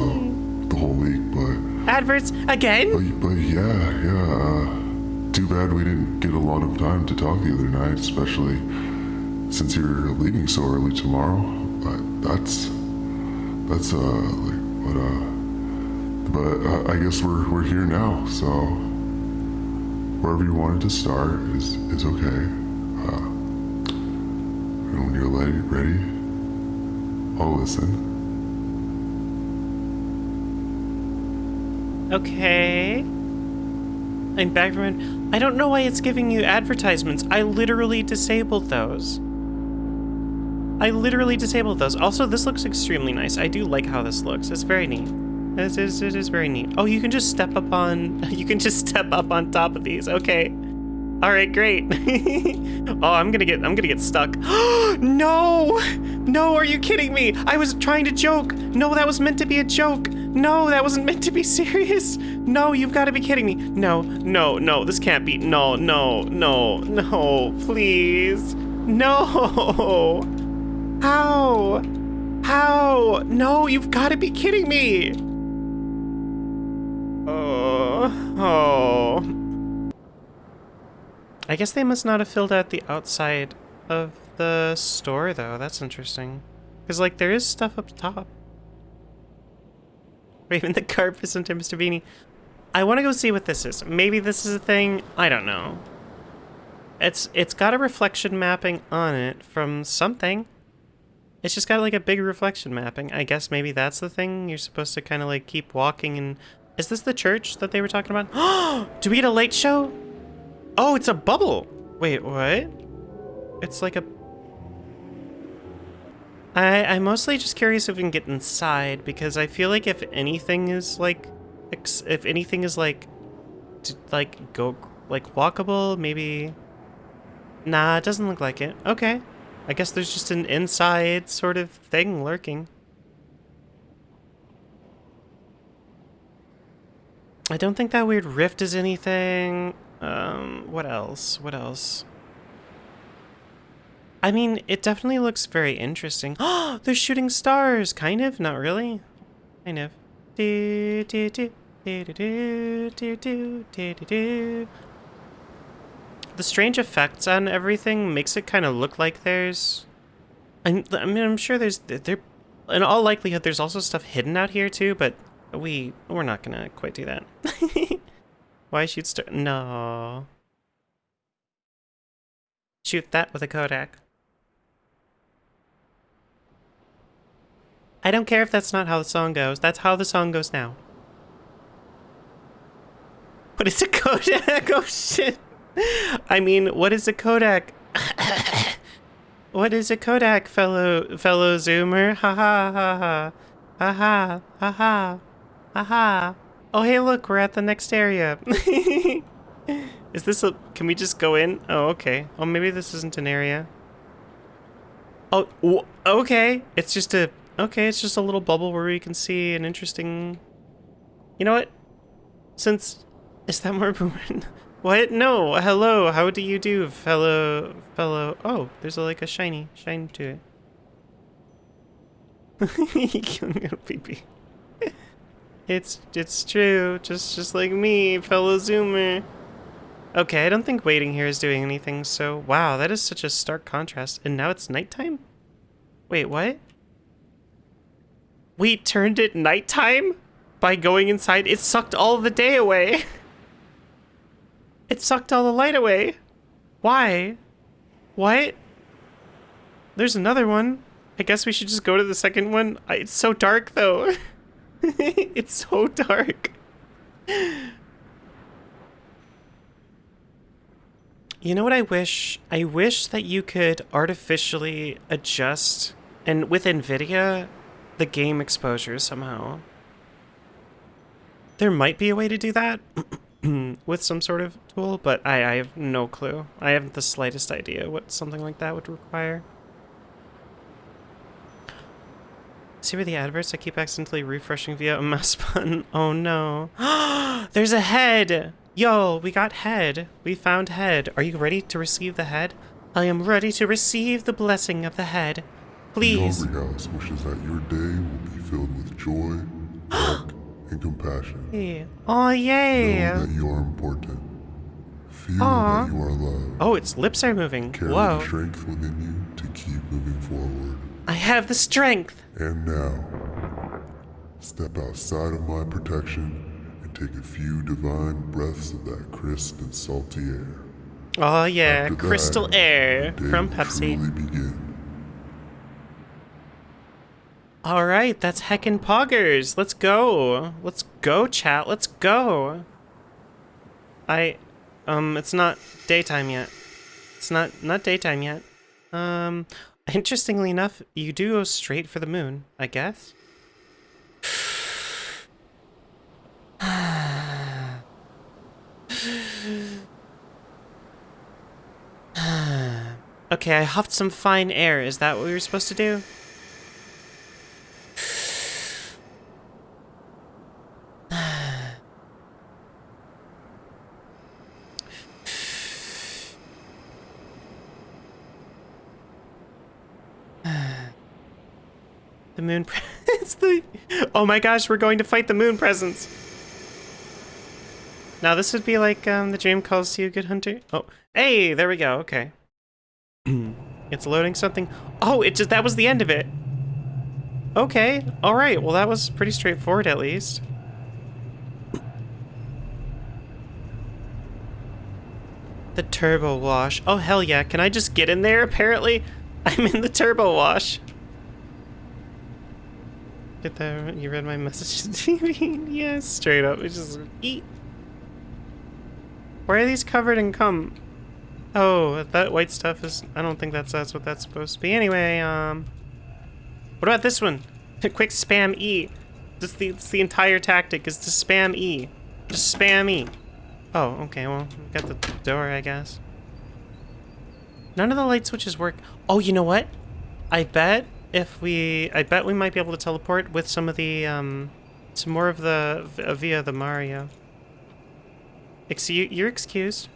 the whole week. But Adverts again? but, but yeah, yeah. Uh, too bad we didn't get a lot of time to talk the other night, especially since you're leaving so early tomorrow. But that's that's uh like but uh but uh, I guess we're we're here now, so wherever you wanted to start is is okay. Uh, and when you're ready, ready, I'll listen. Okay. I'm back from. it. I don't know why it's giving you advertisements. I literally disabled those. I literally disabled those. Also, this looks extremely nice. I do like how this looks. It's very neat. It is, it is very neat. Oh, you can just step up on. You can just step up on top of these. Okay. All right, great. oh, I'm gonna get. I'm gonna get stuck. no, no. Are you kidding me? I was trying to joke. No, that was meant to be a joke. No, that wasn't meant to be serious. No, you've got to be kidding me. No, no, no. This can't be. No, no, no, no. Please, no. How? How? No, you've got to be kidding me. Oh, oh. I guess they must not have filled out the outside of the store, though. That's interesting. Because, like, there is stuff up top. Even the carp is Mr. Beanie. I want to go see what this is. Maybe this is a thing. I don't know. It's It's got a reflection mapping on it from something. It's just got, like, a big reflection mapping. I guess maybe that's the thing. You're supposed to kind of, like, keep walking and... Is this the church that they were talking about? Do we get a late show? Oh, it's a bubble. Wait, what? It's like a... I, I'm mostly just curious if we can get inside, because I feel like if anything is, like... If anything is, like... Like, go... Like, walkable, maybe... Nah, it doesn't look like it. Okay. I guess there's just an inside sort of thing lurking. I don't think that weird rift is anything. Um, what else? What else? I mean, it definitely looks very interesting. Oh, they're shooting stars! Kind of, not really. Kind of. Do, do, do, do, do, do, do, do, do. The strange effects on everything makes it kind of look like there's... I, I mean, I'm sure there's... There, in all likelihood, there's also stuff hidden out here too, but we, we're not gonna quite do that. Why shoot star- No. Shoot that with a Kodak. I don't care if that's not how the song goes. That's how the song goes now. What is a Kodak? Oh shit. I mean, what is a Kodak? what is a Kodak, fellow fellow Zoomer? Ha ha ha ha. Ha ha ha ha. Aha! Oh, hey, look, we're at the next area. Is this a... Can we just go in? Oh, okay. Oh, maybe this isn't an area. Oh, okay. It's just a... Okay, it's just a little bubble where we can see an interesting... You know what? Since... Is that more boomerang? What? No. Hello. How do you do, fellow... Fellow... Oh, there's a, like a shiny... Shine to it. Killing little pee-pee. It's it's true, just just like me, fellow zoomer. Okay, I don't think waiting here is doing anything, so wow, that is such a stark contrast. And now it's nighttime? Wait, what? We turned it nighttime? By going inside, it sucked all the day away. It sucked all the light away. Why? What? There's another one. I guess we should just go to the second one. It's so dark, though. it's so dark. You know what I wish? I wish that you could artificially adjust, and with NVIDIA, the game exposure somehow. There might be a way to do that with some sort of tool, but I, I have no clue. I haven't the slightest idea what something like that would require. See where the adverts I keep accidentally refreshing via a mouse button? Oh no. There's a head! Yo, we got head. We found head. Are you ready to receive the head? I am ready to receive the blessing of the head. Please. The House wishes that your day will be filled with joy, luck, and compassion. Hey. Oh, yay! Know that you are important. Feel Aww. that you are loved. Oh, its lips are moving. Carry Whoa. the strength within you to keep moving forward. I have the strength. And now, step outside of my protection and take a few divine breaths of that crisp and salty air. Oh yeah, After crystal that, air from Pepsi. All right, that's heckin' poggers. Let's go. Let's go, chat. Let's go. I, um, it's not daytime yet. It's not not daytime yet. Um, interestingly enough, you do go straight for the moon, I guess. okay, I huffed some fine air. Is that what we were supposed to do? The moon it's the Oh my gosh, we're going to fight the moon presence. Now this would be like um the dream calls to you, good hunter. Oh, hey, there we go. Okay. it's loading something. Oh, it just that was the end of it. Okay, alright, well that was pretty straightforward at least. The turbo wash. Oh hell yeah, can I just get in there apparently? I'm in the turbo wash. Get that, you read my message yes, straight up, it's just eat. Why are these covered in cum? Oh, that white stuff is, I don't think that's, that's what that's supposed to be. Anyway, um, what about this one? Quick spam E. Just the, it's the entire tactic is to spam E. Just spam E. Oh, okay, well, we got the door, I guess. None of the light switches work. Oh, you know what? I bet if we... I bet we might be able to teleport with some of the, um... Some more of the... Uh, via the Mario. Excuse... You're excused.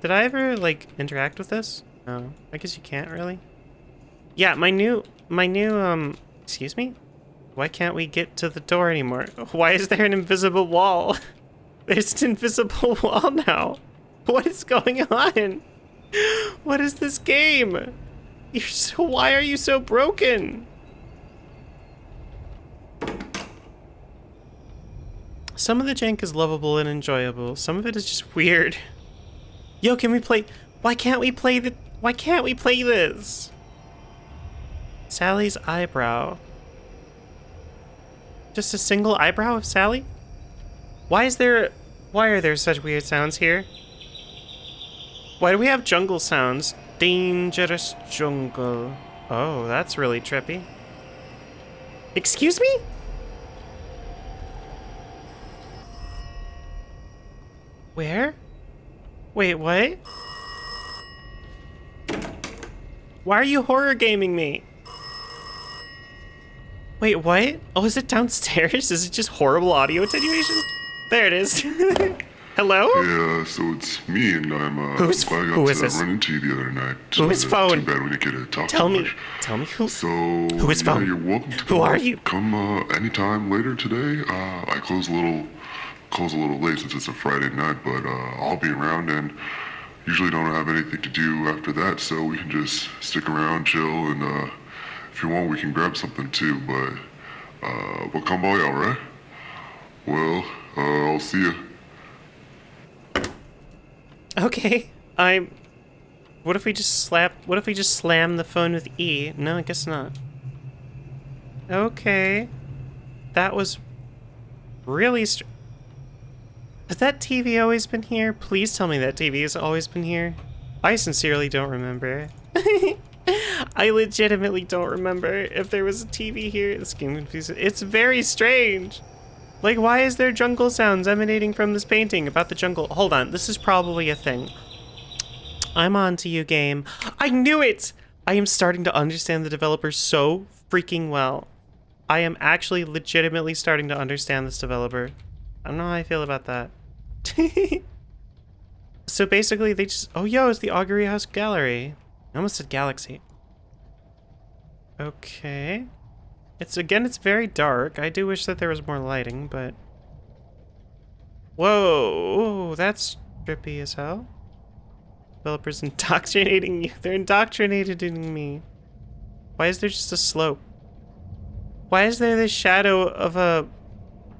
Did I ever, like, interact with this? No. I guess you can't, really. Yeah, my new... My new, um... Excuse me? Why can't we get to the door anymore? Why is there an invisible wall? There's an invisible wall now. What is going on? What is this game? You're so, why are you so broken? Some of the jank is lovable and enjoyable. Some of it is just weird. Yo, can we play? Why can't we play the? Why can't we play this? Sally's eyebrow. Just a single eyebrow of Sally? Why is there... Why are there such weird sounds here? Why do we have jungle sounds? Dangerous jungle. Oh, that's really trippy. Excuse me? Where? Wait, what? Why are you horror gaming me? Wait, what? Oh, is it downstairs? Is it just horrible audio attenuation? There it is. Hello? Yeah, so it's me, and I'm uh, Who's- glad I got who to this? run into you the other night. Who is Uh, phone? Too bad we didn't get to talk Tell too me. much. Tell me who. So, Who is yeah, phone? you're welcome to Who come are you? Come uh, anytime later today. Uh, I close a little, close a little late since it's a Friday night, but uh, I'll be around and usually don't have anything to do after that, so we can just stick around, chill, and uh, if you want, we can grab something too. But uh, but come by, all right? Well, uh, I'll see you. Okay. I'm. What if we just slap. What if we just slam the phone with E? No, I guess not. Okay. That was really str- Has that TV always been here? Please tell me that TV has always been here. I sincerely don't remember. I legitimately don't remember if there was a TV here. This game confuses. It's very strange. Like, why is there jungle sounds emanating from this painting about the jungle? Hold on, this is probably a thing. I'm on to you, game. I knew it! I am starting to understand the developer so freaking well. I am actually legitimately starting to understand this developer. I don't know how I feel about that. so basically, they just. Oh, yo, it's the Augury House Gallery. I almost said Galaxy. Okay. It's again, it's very dark. I do wish that there was more lighting, but. Whoa, that's trippy as hell. Developers indoctrinating you. They're indoctrinating me. Why is there just a slope? Why is there this shadow of a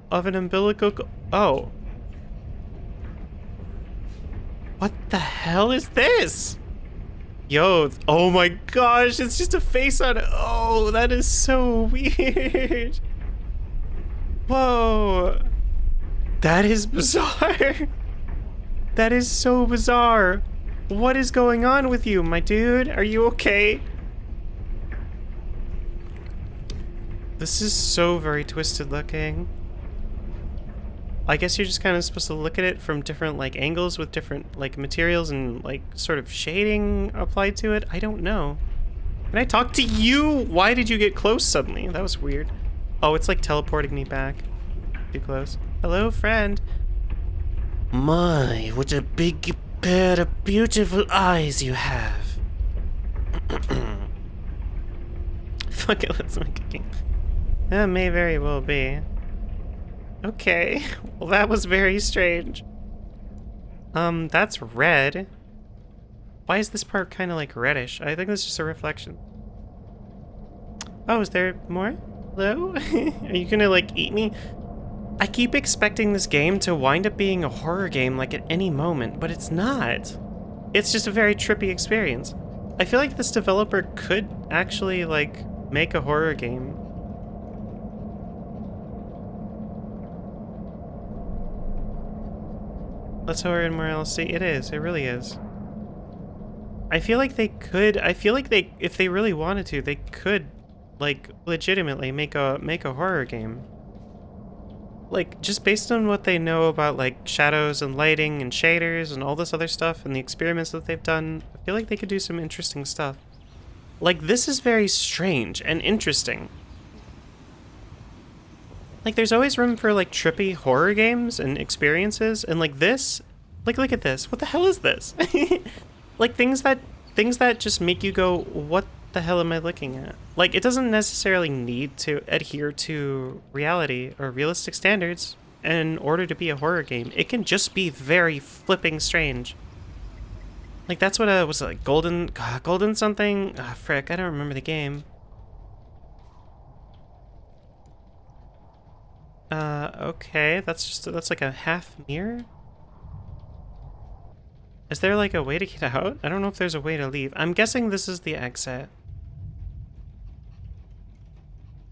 of an umbilical? Oh. What the hell is this? Yo, oh my gosh, it's just a face on. Oh, that is so weird. Whoa. That is bizarre. That is so bizarre. What is going on with you, my dude? Are you okay? This is so very twisted looking. I guess you're just kind of supposed to look at it from different like angles with different like materials and like sort of shading applied to it. I don't know. Can I talk to you? Why did you get close suddenly? That was weird. Oh, it's like teleporting me back. Too close. Hello, friend. My, what a big pair of beautiful eyes you have. Fuck it, let's make a game. That may very well be. Okay, well that was very strange. Um, that's red. Why is this part kind of like reddish? I think that's just a reflection. Oh, is there more? Hello? Are you gonna, like, eat me? I keep expecting this game to wind up being a horror game, like, at any moment, but it's not. It's just a very trippy experience. I feel like this developer could actually, like, make a horror game. Let's horror in morality. It is. It really is. I feel like they could. I feel like they, if they really wanted to, they could, like, legitimately make a make a horror game. Like, just based on what they know about like shadows and lighting and shaders and all this other stuff and the experiments that they've done, I feel like they could do some interesting stuff. Like, this is very strange and interesting. Like, there's always room for, like, trippy horror games and experiences, and, like, this... Like, look at this. What the hell is this? like, things that... Things that just make you go, what the hell am I looking at? Like, it doesn't necessarily need to adhere to reality or realistic standards in order to be a horror game. It can just be very flipping strange. Like, that's what, uh, was like, Golden... God, Golden something? Ah, frick, I don't remember the game. Uh, okay, that's just, that's like a half mirror? Is there like a way to get out? I don't know if there's a way to leave. I'm guessing this is the exit.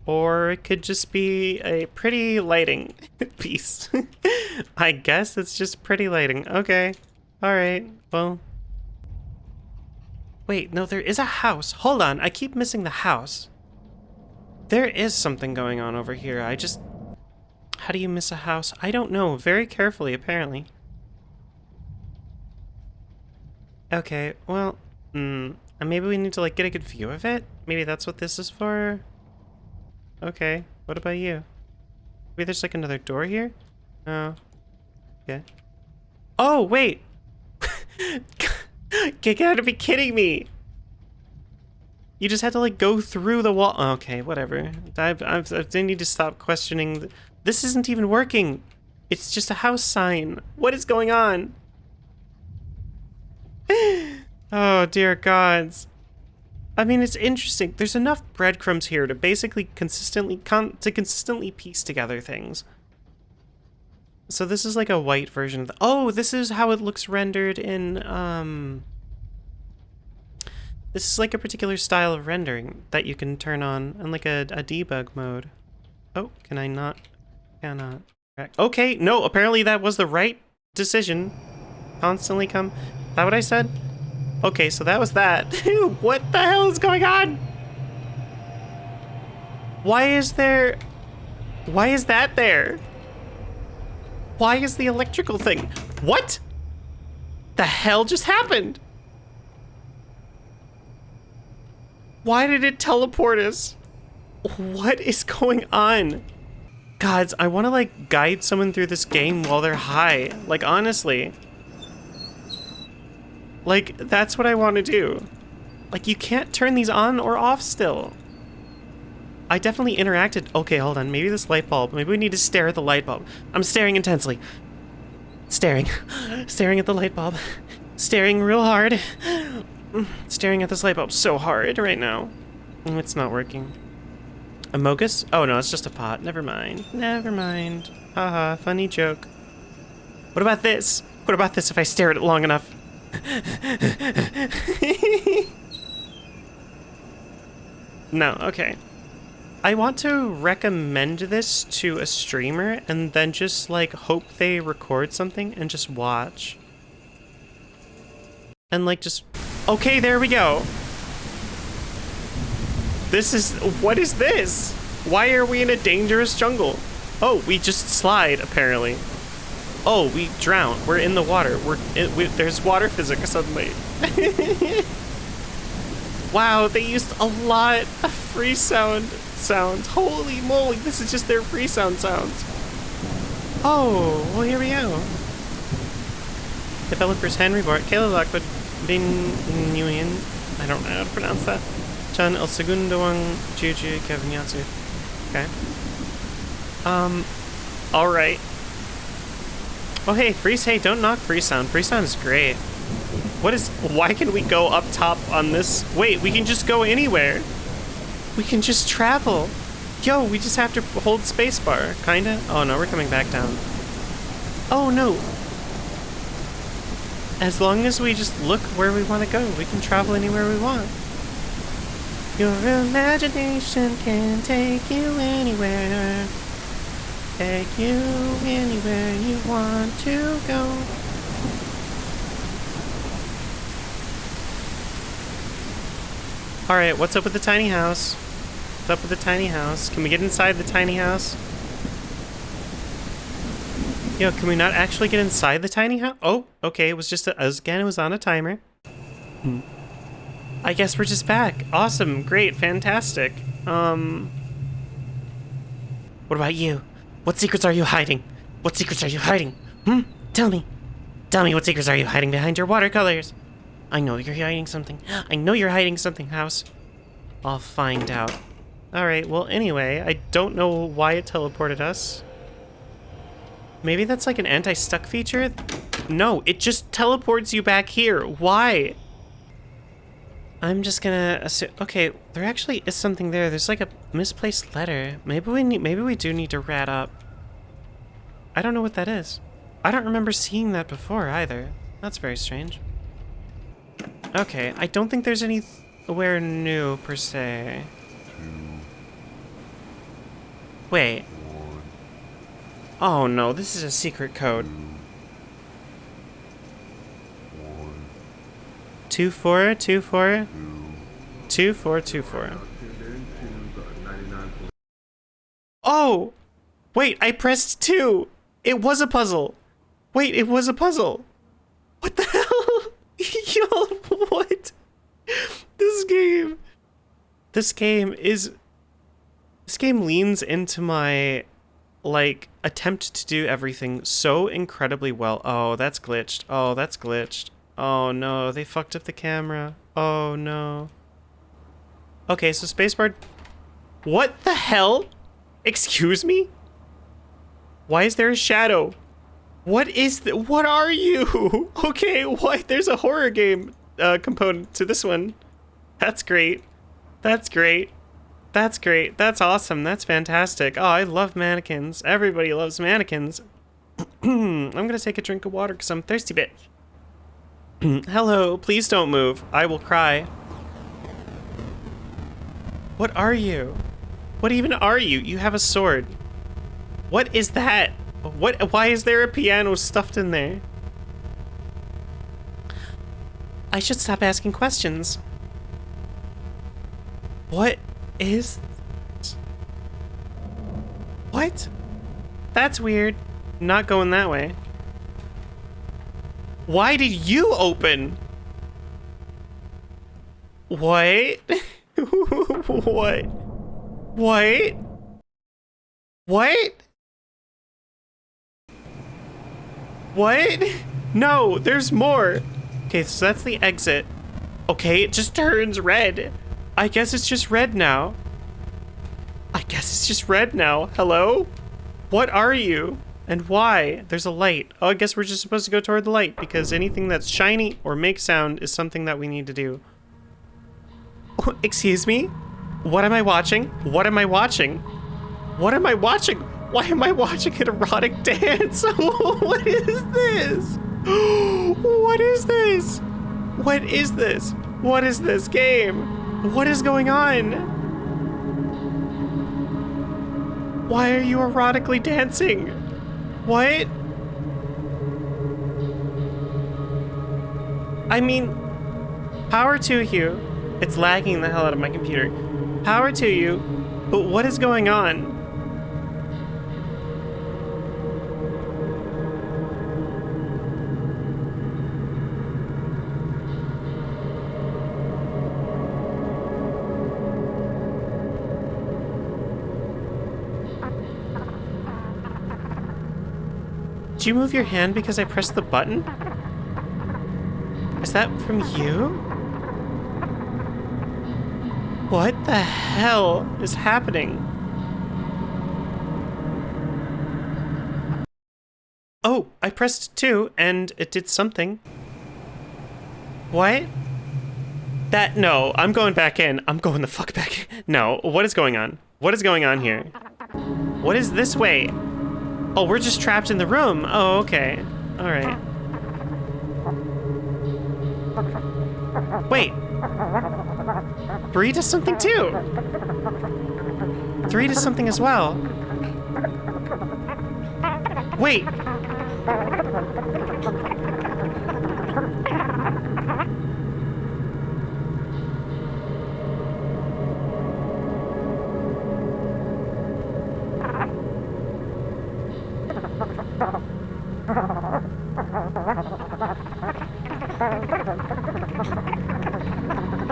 Or it could just be a pretty lighting piece. I guess it's just pretty lighting. Okay. Alright, well. Wait, no, there is a house. Hold on, I keep missing the house. There is something going on over here. I just how do you miss a house? I don't know. Very carefully, apparently. Okay, well, hmm, maybe we need to, like, get a good view of it? Maybe that's what this is for? Okay, what about you? Maybe there's, like, another door here? Oh. Okay. Oh, wait! you gotta be kidding me! You just had to, like, go through the wall. Okay, whatever. I've, I've, I need to stop questioning this isn't even working. It's just a house sign. What is going on? oh, dear gods. I mean, it's interesting. There's enough breadcrumbs here to basically consistently con to consistently piece together things. So this is like a white version of the- Oh, this is how it looks rendered in, um... This is like a particular style of rendering that you can turn on in like a, a debug mode. Oh, can I not? Cannot. Okay, no, apparently that was the right decision. Constantly come. Is that what I said? Okay, so that was that. what the hell is going on? Why is there... Why is that there? Why is the electrical thing... What? The hell just happened? Why did it teleport us? What is going on? Gods, I want to like guide someone through this game while they're high. Like honestly. Like that's what I want to do. Like you can't turn these on or off still. I definitely interacted. Okay, hold on. Maybe this light bulb. Maybe we need to stare at the light bulb. I'm staring intensely. Staring. staring at the light bulb. Staring real hard. staring at this light bulb so hard right now. It's not working. A mogus? Oh no, it's just a pot. Never mind. Never mind. Haha, funny joke. What about this? What about this if I stare at it long enough? no, okay. I want to recommend this to a streamer and then just like hope they record something and just watch. And like just, okay, there we go. This is... What is this? Why are we in a dangerous jungle? Oh, we just slide, apparently. Oh, we drown. We're in the water. We're it, we, There's water physics suddenly. wow, they used a lot of Freesound sounds. Holy moly, this is just their Freesound sounds. Oh, well here we go. Developers Henry Bart, Kayla Lockwood, Bin Nguyen, I don't know how to pronounce that. Chan el segundo ang Juju Kevnyatsu. Okay. Um, alright. Oh hey, freeze, hey, don't knock Freesound. Free sound is great. What is, why can we go up top on this? Wait, we can just go anywhere. We can just travel. Yo, we just have to hold spacebar, kinda. Oh no, we're coming back down. Oh no. As long as we just look where we want to go, we can travel anywhere we want. Your imagination can take you anywhere. Take you anywhere you want to go. Alright, what's up with the tiny house? What's up with the tiny house? Can we get inside the tiny house? Yo, can we not actually get inside the tiny house? Oh, okay, it was just, a, again, it was on a timer. Hmm. I guess we're just back. Awesome, great, fantastic. Um... What about you? What secrets are you hiding? What secrets are you hiding? Hmm? Tell me. Tell me what secrets are you hiding behind your watercolors? I know you're hiding something. I know you're hiding something, House. I'll find out. Alright, well, anyway, I don't know why it teleported us. Maybe that's like an anti-stuck feature? No, it just teleports you back here. Why? I'm just gonna assume. Okay, there actually is something there. There's like a misplaced letter. Maybe we need. Maybe we do need to rat up. I don't know what that is. I don't remember seeing that before either. That's very strange. Okay, I don't think there's anywhere new per se. Wait. Oh no, this is a secret code. Two four two four two four two four. Oh, wait! I pressed two. It was a puzzle. Wait, it was a puzzle. What the hell? Yo, what? This game. This game is. This game leans into my like attempt to do everything so incredibly well. Oh, that's glitched. Oh, that's glitched. Oh no, they fucked up the camera. Oh no. Okay, so spacebar. What the hell? Excuse me? Why is there a shadow? What is the, what are you? Okay, what? There's a horror game uh, component to this one. That's great. That's great. That's great. That's awesome. That's fantastic. Oh, I love mannequins. Everybody loves mannequins. I'm gonna take a drink of water because I'm thirsty, bitch. Hello, please don't move. I will cry. What are you? What even are you? You have a sword. What is that? What? Why is there a piano stuffed in there? I should stop asking questions. What is... What? That's weird. Not going that way. Why did you open? What? what? What? What? What? No, there's more. Okay, so that's the exit. Okay, it just turns red. I guess it's just red now. I guess it's just red now. Hello? What are you? And why? There's a light. Oh, I guess we're just supposed to go toward the light because anything that's shiny or makes sound is something that we need to do. Oh, excuse me? What am I watching? What am I watching? What am I watching? Why am I watching an erotic dance? what is this? what is this? What is this? What is this game? What is going on? Why are you erotically dancing? What? I mean, power to you. It's lagging the hell out of my computer. Power to you, but what is going on? Did you move your hand because I pressed the button? Is that from you? What the hell is happening? Oh, I pressed two and it did something. What? That, no, I'm going back in. I'm going the fuck back in. No, what is going on? What is going on here? What is this way? Oh, we're just trapped in the room. Oh, okay. All right. Wait. Three does something too. Three does something as well. Wait.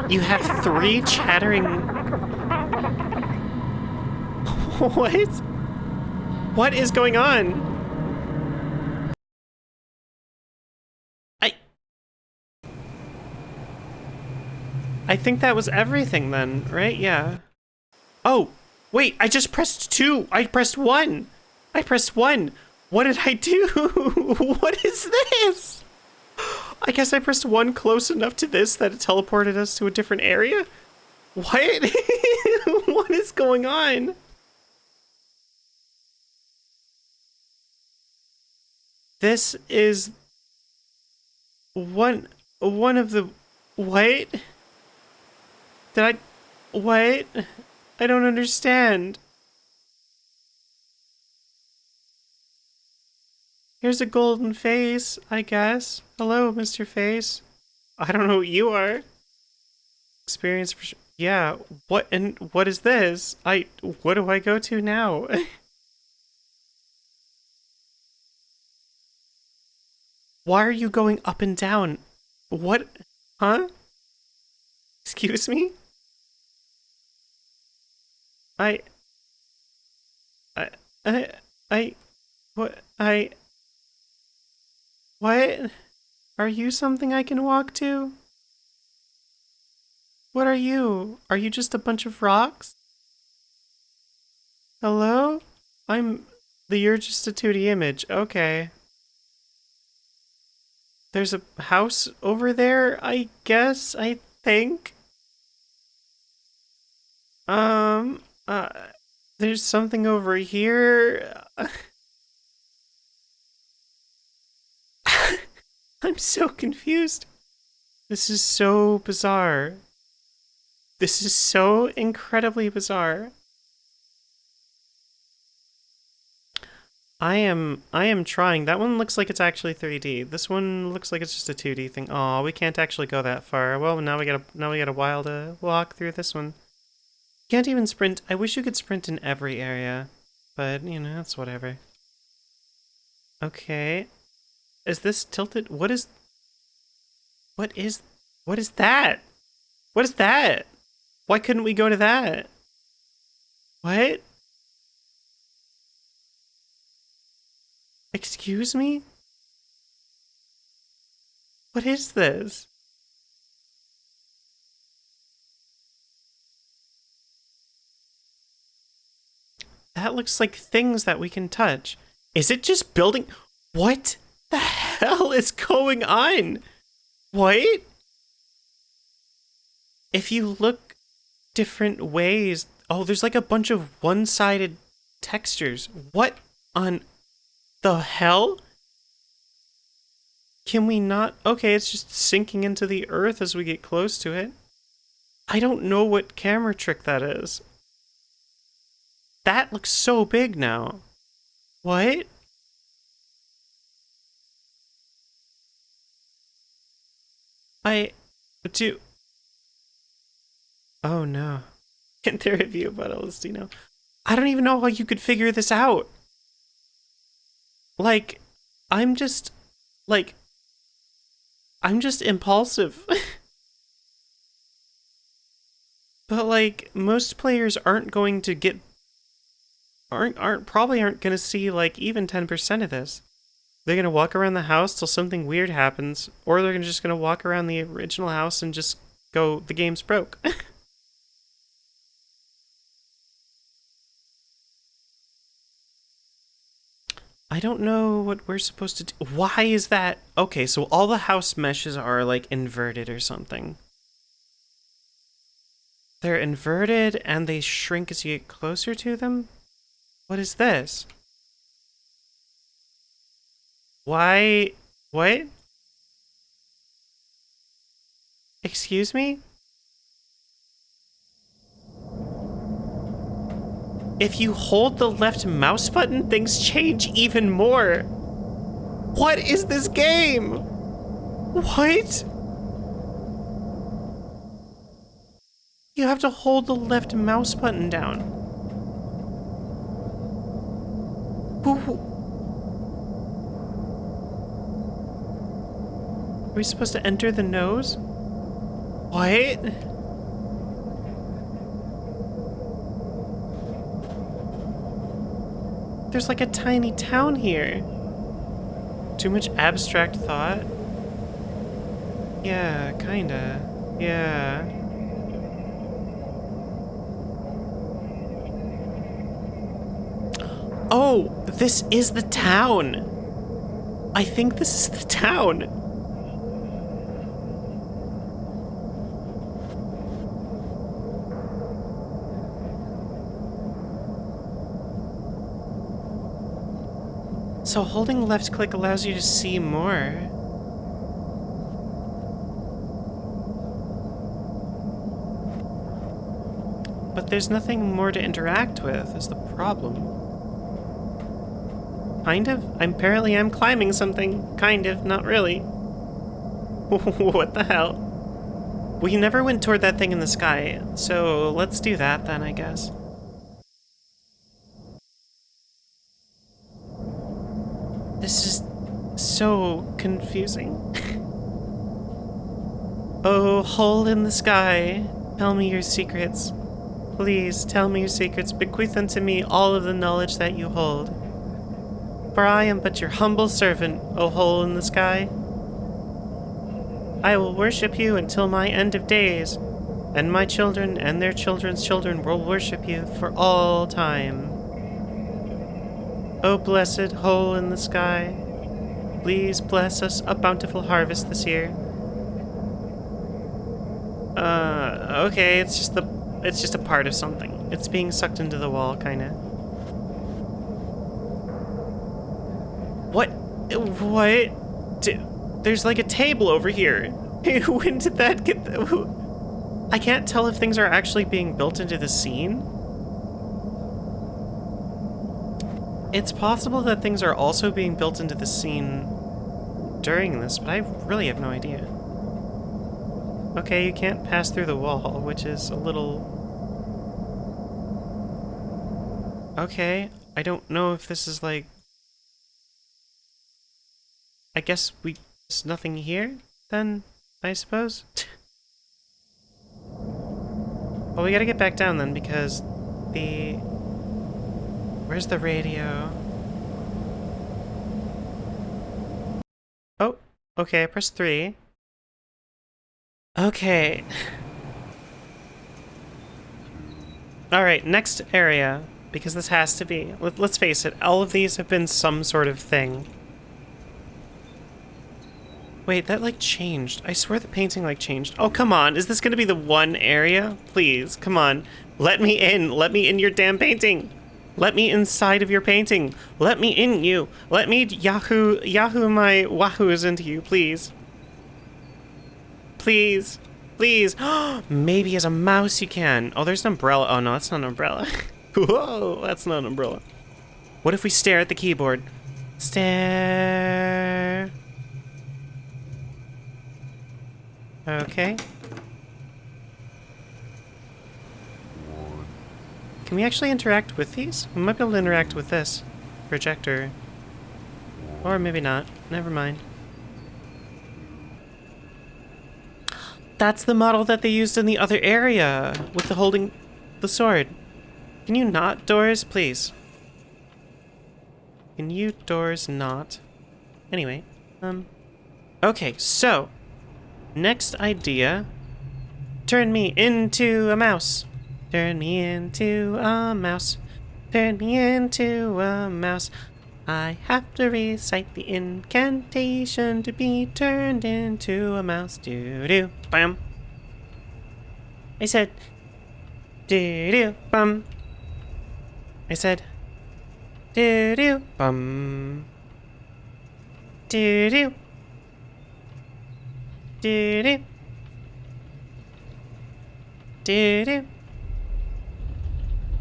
You have three chattering. what? What is going on? I. I think that was everything then, right? Yeah. Oh, wait, I just pressed two. I pressed one. I pressed one. What did I do? what is this? I guess I pressed one close enough to this that it teleported us to a different area? What? what is going on? This is one one of the what? Did I what? I don't understand. Here's a golden face, I guess. Hello, Mr. Face. I don't know who you are. Experience for Yeah, what and what is this? I what do I go to now? Why are you going up and down? What? Huh? Excuse me? I I I I what I what? Are you something I can walk to? What are you? Are you just a bunch of rocks? Hello? I'm the You're Just a 2D image. Okay. There's a house over there, I guess, I think. Um, uh, there's something over here. I'm so confused. This is so bizarre. This is so incredibly bizarre. I am I am trying. That one looks like it's actually 3D. This one looks like it's just a 2D thing. Oh, we can't actually go that far. Well, now we got a now we got a while to walk through this one. Can't even sprint. I wish you could sprint in every area, but you know, that's whatever. Okay. Is this tilted? What is... What is... What is that? What is that? Why couldn't we go to that? What? Excuse me? What is this? That looks like things that we can touch. Is it just building? What? The hell is going on? What? If you look different ways, oh, there's like a bunch of one-sided textures. What on the hell? Can we not? Okay, it's just sinking into the earth as we get close to it. I don't know what camera trick that is. That looks so big now. What? I do. Oh no. Can't there review about Elistino? I don't even know how you could figure this out. Like, I'm just, like, I'm just impulsive. but like, most players aren't going to get, aren't, aren't, probably aren't going to see like even 10% of this. They're gonna walk around the house till something weird happens, or they're just gonna walk around the original house and just go, the game's broke. I don't know what we're supposed to do. Why is that? Okay, so all the house meshes are like inverted or something. They're inverted and they shrink as you get closer to them? What is this? Why? What? Excuse me? If you hold the left mouse button, things change even more. What is this game? What? You have to hold the left mouse button down. We supposed to enter the nose? What? There's like a tiny town here. Too much abstract thought? Yeah, kinda. Yeah. Oh, this is the town. I think this is the town. So holding left click allows you to see more. But there's nothing more to interact with, is the problem. Kind of? I'm apparently I'm climbing something. Kind of, not really. what the hell? We never went toward that thing in the sky, so let's do that then, I guess. So confusing. oh, hole in the sky, tell me your secrets. Please tell me your secrets. Bequeath unto me all of the knowledge that you hold. For I am but your humble servant, O hole in the sky. I will worship you until my end of days, and my children and their children's children will worship you for all time. O blessed hole in the sky, please bless us a bountiful harvest this year. Uh, okay, it's just the, it's just a part of something. It's being sucked into the wall, kinda. What? What? D- There's like a table over here. when did that get? I can't tell if things are actually being built into the scene. It's possible that things are also being built into the scene during this, but I really have no idea. Okay, you can't pass through the wall, which is a little... Okay, I don't know if this is like... I guess we... There's nothing here, then, I suppose? well, we gotta get back down then, because the... Where's the radio? Oh, okay, I pressed three. Okay. Alright, next area, because this has to be. Let, let's face it, all of these have been some sort of thing. Wait, that like changed. I swear the painting like changed. Oh, come on. Is this going to be the one area? Please, come on. Let me in. Let me in your damn painting. Let me inside of your painting. Let me in you. Let me Yahoo Yahoo my wahoos into you, please. Please. Please. Maybe as a mouse you can. Oh, there's an umbrella. Oh, no, that's not an umbrella. Whoa, that's not an umbrella. What if we stare at the keyboard? Stare. Okay. Can we actually interact with these? We might be able to interact with this projector. Or maybe not. Never mind. That's the model that they used in the other area with the holding the sword. Can you not, doors, please? Can you, doors, not? Anyway, um... Okay, so... Next idea. Turn me into a mouse. Turn me into a mouse. Turn me into a mouse. I have to recite the incantation to be turned into a mouse. Doo doo. Bam. I said, Do do bum. I said. Do do bum. Do do. Do do. Do do.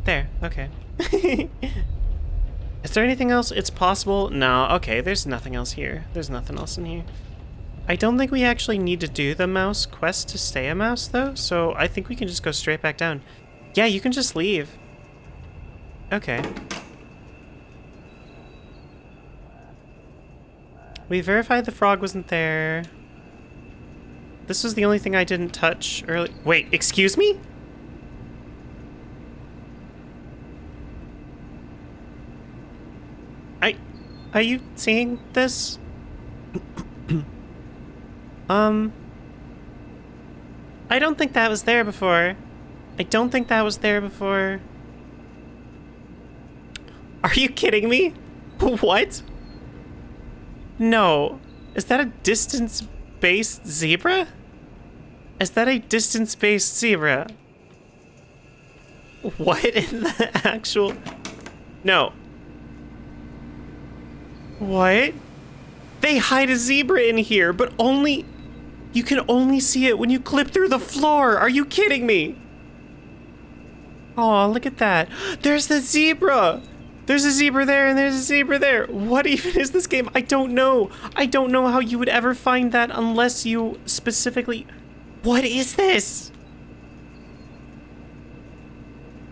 There. Okay. Is there anything else? It's possible. No. Okay. There's nothing else here. There's nothing else in here. I don't think we actually need to do the mouse quest to stay a mouse, though, so I think we can just go straight back down. Yeah, you can just leave. Okay. We verified the frog wasn't there. This was the only thing I didn't touch early- Wait, excuse me? I- Are you seeing this? Um. I don't think that was there before. I don't think that was there before. Are you kidding me? What? No. Is that a distance-based zebra? Is that a distance-based zebra? What in the actual... No. What? They hide a zebra in here, but only... You can only see it when you clip through the floor. Are you kidding me? Oh, look at that. There's the zebra. There's a zebra there and there's a zebra there. What even is this game? I don't know. I don't know how you would ever find that unless you specifically... What is this?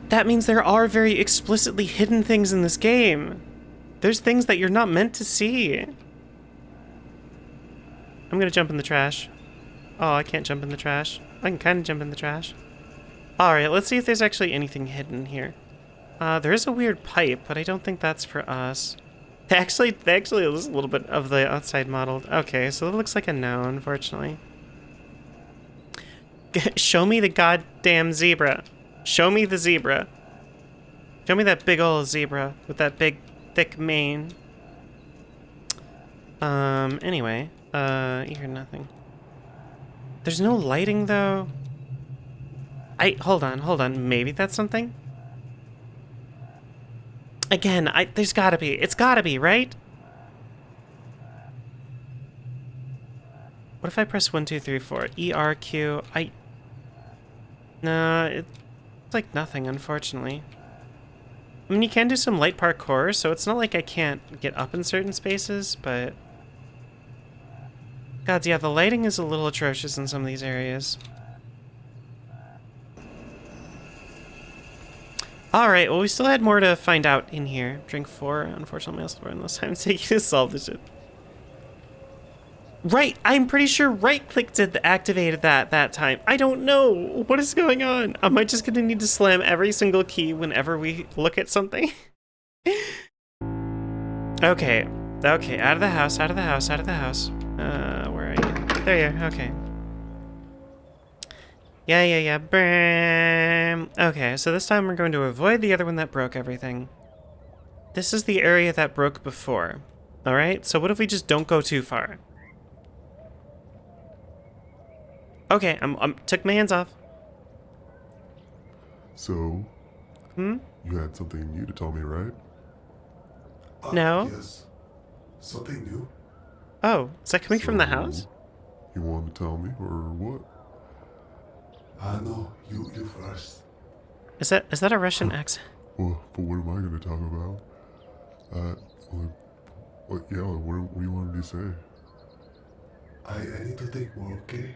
That means there are very explicitly hidden things in this game. There's things that you're not meant to see. I'm gonna jump in the trash. Oh, I can't jump in the trash. I can kind of jump in the trash. Alright, let's see if there's actually anything hidden here. Uh, there is a weird pipe, but I don't think that's for us. Actually, actually is a little bit of the outside modeled. Okay, so it looks like a no, unfortunately. Show me the goddamn zebra. Show me the zebra. Show me that big old zebra with that big, thick mane. Um, anyway. Uh, you hear nothing. There's no lighting, though. I, hold on, hold on. Maybe that's something? Again, I, there's gotta be. It's gotta be, right? What if I press one, two, three, four? E, R, Q, I... No, it's like nothing, unfortunately. I mean, you can do some light parkour, so it's not like I can't get up in certain spaces, but... God, yeah, the lighting is a little atrocious in some of these areas. Alright, well, we still had more to find out in here. Drink four. Unfortunately, I learned this time taking to solve this shit. Right, I'm pretty sure right-click did the activated that that time. I don't know. What is going on? Am I just gonna need to slam every single key whenever we look at something? okay. Okay, out of the house, out of the house, out of the house. Uh, where are you? There you are, okay. Yeah, yeah, yeah. Bam. Okay, so this time we're going to avoid the other one that broke everything. This is the area that broke before. Alright, so what if we just don't go too far? Okay, I'm, I'm took my hands off. So, Hmm? you had something new to tell me, right? Uh, No. Yes. Something new? Oh, is that coming from the house? You want to tell me, or what? Uh, know you, you first. Is that is that a Russian accent? Well, but what am I going to talk about? Uh, what, what, yeah, what, what do you want me to say? I, I need to think more, okay?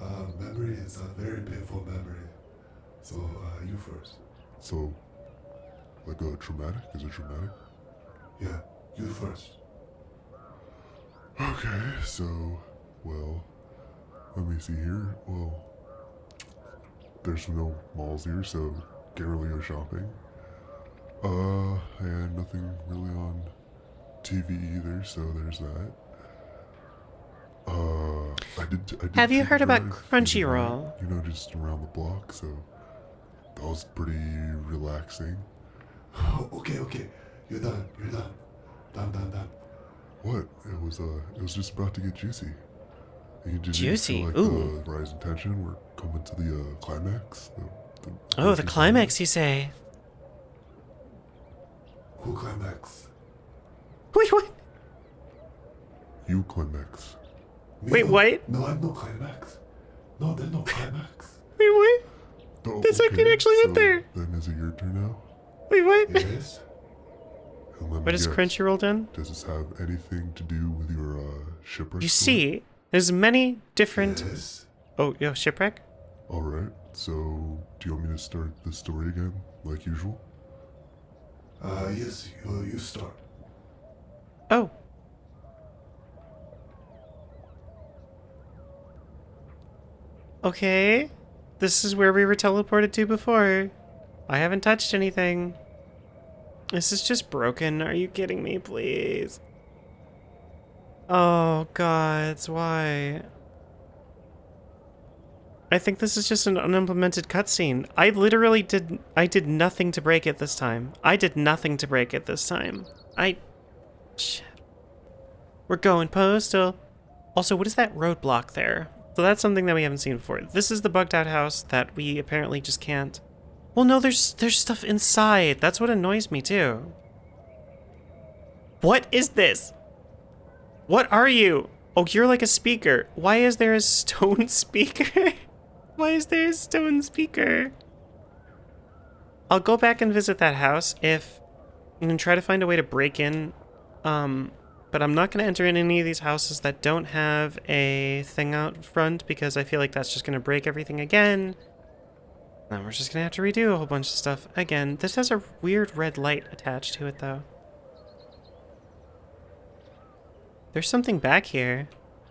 Uh, memory is a very painful memory. So, uh, you first. So, like a traumatic? Is it traumatic? Yeah, you first. Okay, so, well, let me see here. Well, there's no malls here, so can't really go shopping. Uh, and nothing really on TV either, so there's that. Uh, I did. I did Have you heard about drive the other Crunchyroll? You know, just around the block, so that was pretty relaxing. okay, okay. You're done. You're done. Done, done, done. What? It was uh, it was just about to get juicy. You did Juicy? Feel like Ooh. the rise in tension. We're coming to the uh, climax. The Oh, the climax, you say? Who climax? Wait, what? You climax. Me Wait, what? No, I'm no climax. No, there's no climax. Wait, what? Oh, That's not gonna actually so get there. Then is it your turn now? Wait, what? Yes? And let me What has guess, Crunchyroll done? Does this have anything to do with your uh, shipwreck? You story? see, there's many different. Yes? Oh, yo, shipwreck. All right. So, do you want me to start the story again, like usual? Uh, yes, you, you start. Oh. Okay. This is where we were teleported to before. I haven't touched anything. This is just broken. Are you kidding me, please? Oh, gods, why? I think this is just an unimplemented cutscene. I literally did I did nothing to break it this time. I did nothing to break it this time. I Shit. We're going postal. Also, what is that roadblock there? So that's something that we haven't seen before. This is the bugged out house that we apparently just can't. Well, no, there's there's stuff inside. That's what annoys me too. What is this? What are you? Oh, you're like a speaker. Why is there a stone speaker? Why is there a stone speaker? I'll go back and visit that house if and try to find a way to break in um, but I'm not going to enter in any of these houses that don't have a thing out front because I feel like that's just going to break everything again. Then we're just going to have to redo a whole bunch of stuff again. This has a weird red light attached to it, though. There's something back here.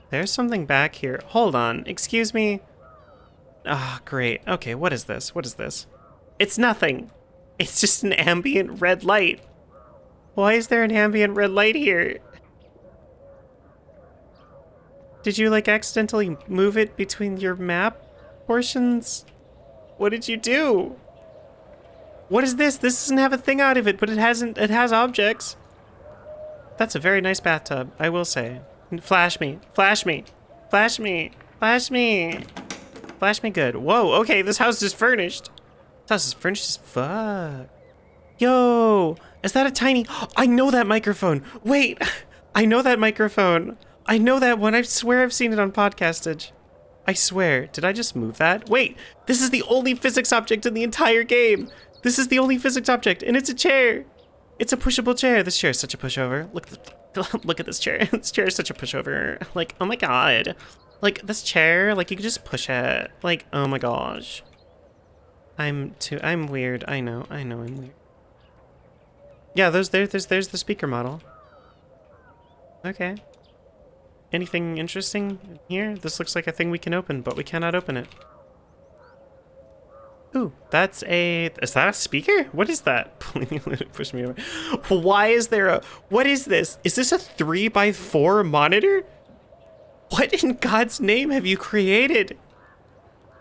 There's something back here. Hold on. Excuse me. Ah, great. Okay, what is this? What is this? It's nothing. It's just an ambient red light. Why is there an ambient red light here? Did you like accidentally move it between your map portions? What did you do? What is this? This doesn't have a thing out of it, but it hasn't it has objects. That's a very nice bathtub, I will say. Flash me. Flash me. Flash me. Flash me. Flash me good. Whoa, okay, this house is furnished. This house is furnished as fuck. Yo, is that a tiny? I know that microphone. Wait, I know that microphone. I know that one. I swear I've seen it on podcastage. I swear. Did I just move that? Wait, this is the only physics object in the entire game. This is the only physics object, and it's a chair. It's a pushable chair. This chair is such a pushover. Look, look at this chair. this chair is such a pushover. Like, oh my god. Like this chair, like you could just push it. Like, oh my gosh. I'm too. I'm weird. I know. I know. I'm weird. Yeah, those there. There's there's the speaker model. Okay. Anything interesting here? This looks like a thing we can open, but we cannot open it. Ooh, that's a... Is that a speaker? What is that? Push me over. Why is there a... What is this? Is this a 3 by 4 monitor? What in God's name have you created?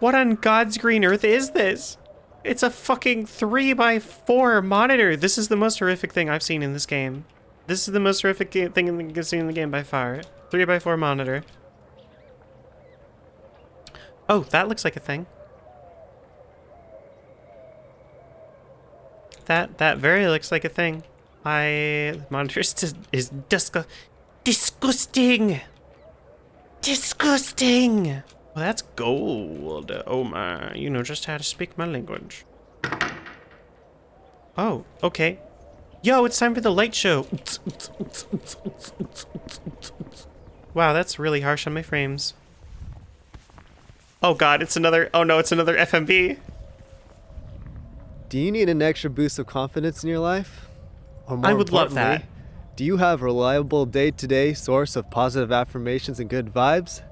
What on God's green earth is this? It's a fucking 3 by 4 monitor. This is the most horrific thing I've seen in this game. This is the most horrific thing in the, seen in the game by far. 3 by 4 monitor. Oh, that looks like a thing. That that very looks like a thing. I monitor is is disgu- disgusting. Disgusting. Well, that's gold. Oh my, you know just how to speak my language. Oh, okay. Yo, it's time for the light show. Wow, that's really harsh on my frames. Oh god, it's another. Oh no, it's another FMV! Do you need an extra boost of confidence in your life? Or I would love that. Do you have a reliable day to day source of positive affirmations and good vibes?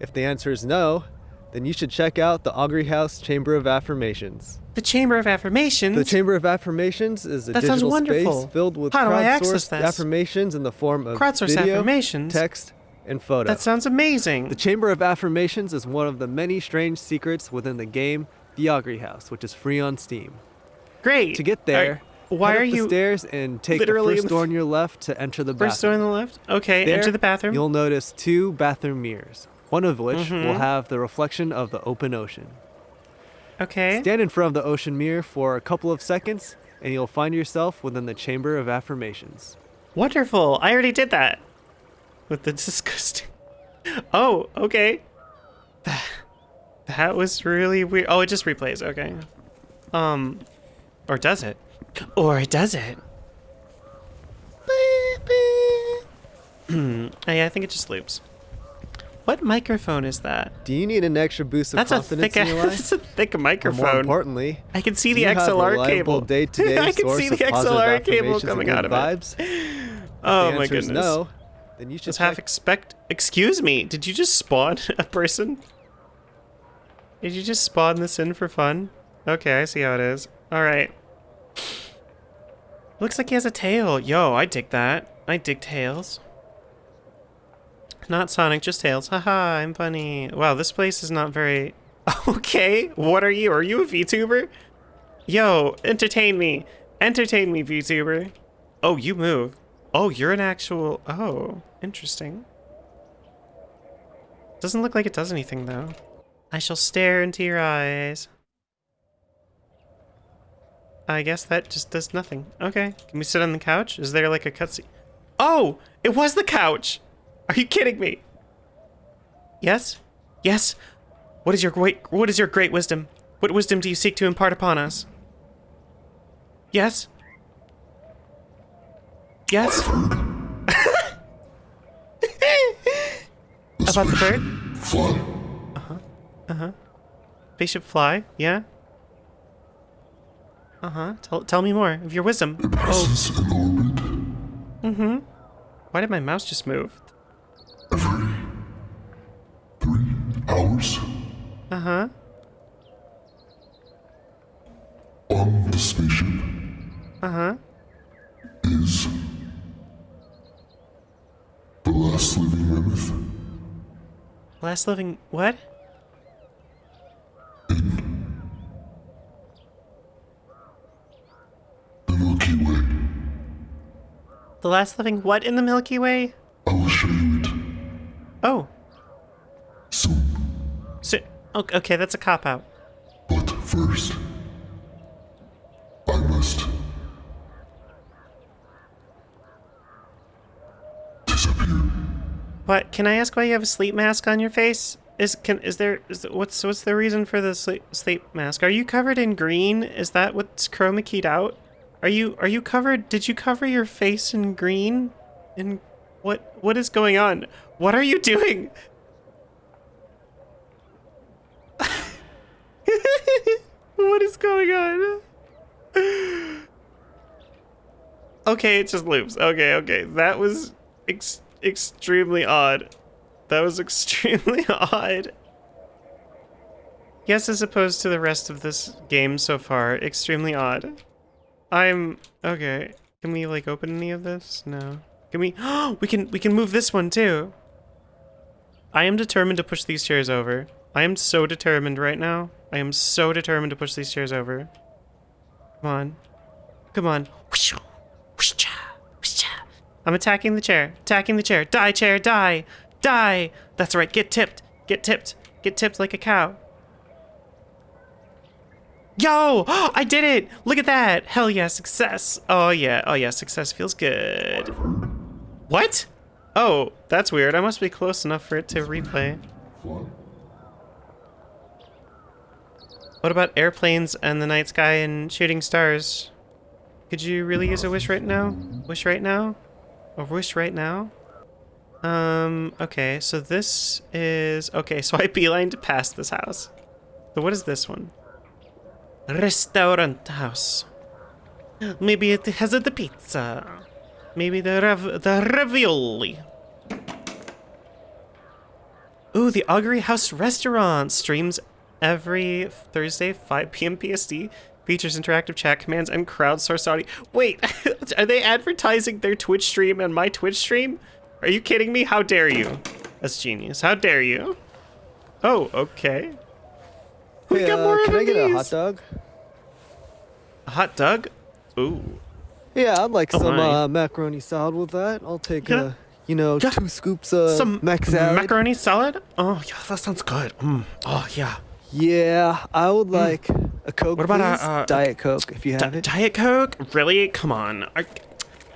If the answer is no, then you should check out the Augury House Chamber of Affirmations. The Chamber of Affirmations. The Chamber of Affirmations is a That sounds digital wonderful. space filled with How do I access crowdsourced affirmations in the form of video, affirmations? text, and photo. That sounds amazing. The Chamber of Affirmations is one of the many strange secrets within the game The Augury House, which is free on Steam. Great. To get there, Are- why are up the you stairs and take the literally first door on your left to enter the bathroom. first door on the left? Okay, There, enter the bathroom. You'll notice two bathroom mirrors, one of which Mhm. will have the reflection of the open ocean. Okay. Stand in front of the ocean mirror for a couple of seconds, and you'll find yourself within the Chamber of Affirmations. Wonderful. I already did that. With the disgusting. Oh, okay. That, that was really weird. Oh, it just replays. Okay. Um, or does it? Or it does it? Hmm. yeah, I think it just loops. What microphone is that? Do you need an extra boost of That's a confidence thick. in your life? That's a thick Or microphone. more importantly, I can see the a XLR cable. day-to-day I can see the XLR cable coming out of it. Oh my goodness. no. Then you should Just half expect. Excuse me. Did you just spawn a person? Did you just spawn this in for fun? Okay, I see how it is. All right. Looks like he has a tail. Yo, I dig that. I dig tails. Not Sonic, just tails. Haha, I'm funny. Wow, this place is not very. Okay, what are you? Are you a VTuber? Yo, entertain me. Entertain me, VTuber. Oh, you move. Oh, you're an actual. Oh, interesting. Doesn't look like it does anything, though. I shall stare into your eyes. I guess that just does nothing. Okay. Can we sit on the couch? Is there like a cutscene? Oh! It was the couch! Are you kidding me? Yes? Yes? What is your great what is your great wisdom? What wisdom do you seek to impart upon us? Yes? Yes? About the bird? Fly. Spaceship fly? Yeah? Uh-huh. Tell, tell me more of your wisdom. It passes in orbit Mm-hmm. Why did my mouse just move? Every three hours. Uh-huh. On the spaceship Uh-huh. is the last living mammoth Last living what? the Milky Way. The last living what in the Milky Way? Okay, okay, that's a cop out. But first, I must disappear. What? Can I ask why you have a sleep mask on your face? Is can is there is what's what's the reason for the sleep sleep mask? Are you covered in green? Is that what's chroma keyed out? Are you are you covered? Did you cover your face in green? In what what is going on? What are you doing? what is going on? Okay, it just loops. Okay, okay. That was ex- extremely odd. That was extremely odd. Yes, as opposed to the rest of this game so far, extremely odd. I'm okay. Can we like open any of this? No. Can we? Oh, we can. We can move this one too. I am determined to push these chairs over. I am so determined right now. I am so determined to push these chairs over. Come on. Come on. I'm attacking the chair. Attacking the chair. Die, chair, die. Die. That's right. Get tipped. Get tipped. Get tipped like a cow. Yo! I did it! Look at that! Hell yeah, success! Oh yeah, oh yeah, success feels good. What? Oh, that's weird. I must be close enough for it to replay. Fly. What about airplanes and the night sky and shooting stars? Could you really use a wish right now? Wish right now? A wish right now? Um, okay, so this is... Okay, so I beelined past this house. So what is this one? Restaurant house. Maybe it has the pizza. Maybe the rav the ravioli. Ooh, the Augury House Restaurant streams every Thursday, 5 p.m. PST. Features interactive chat commands and crowdsourced audio. Wait, are they advertising their Twitch stream and my Twitch stream? Are you kidding me? How dare you? That's genius. How dare you? Oh, okay. We Hey, got uh, more can I get a hot dog? A hot dog? Ooh. Yeah, I'd like Oh some uh, macaroni salad with that. I'll take, Yeah. uh, you know, Yeah. two scoops of Some mac salad. macaroni salad? Oh, yeah, that sounds good. Mm. Oh, yeah. Yeah, I would like a Coke, What about a, uh, Diet Coke, if you have it. Diet Coke? Really? Come on. Are,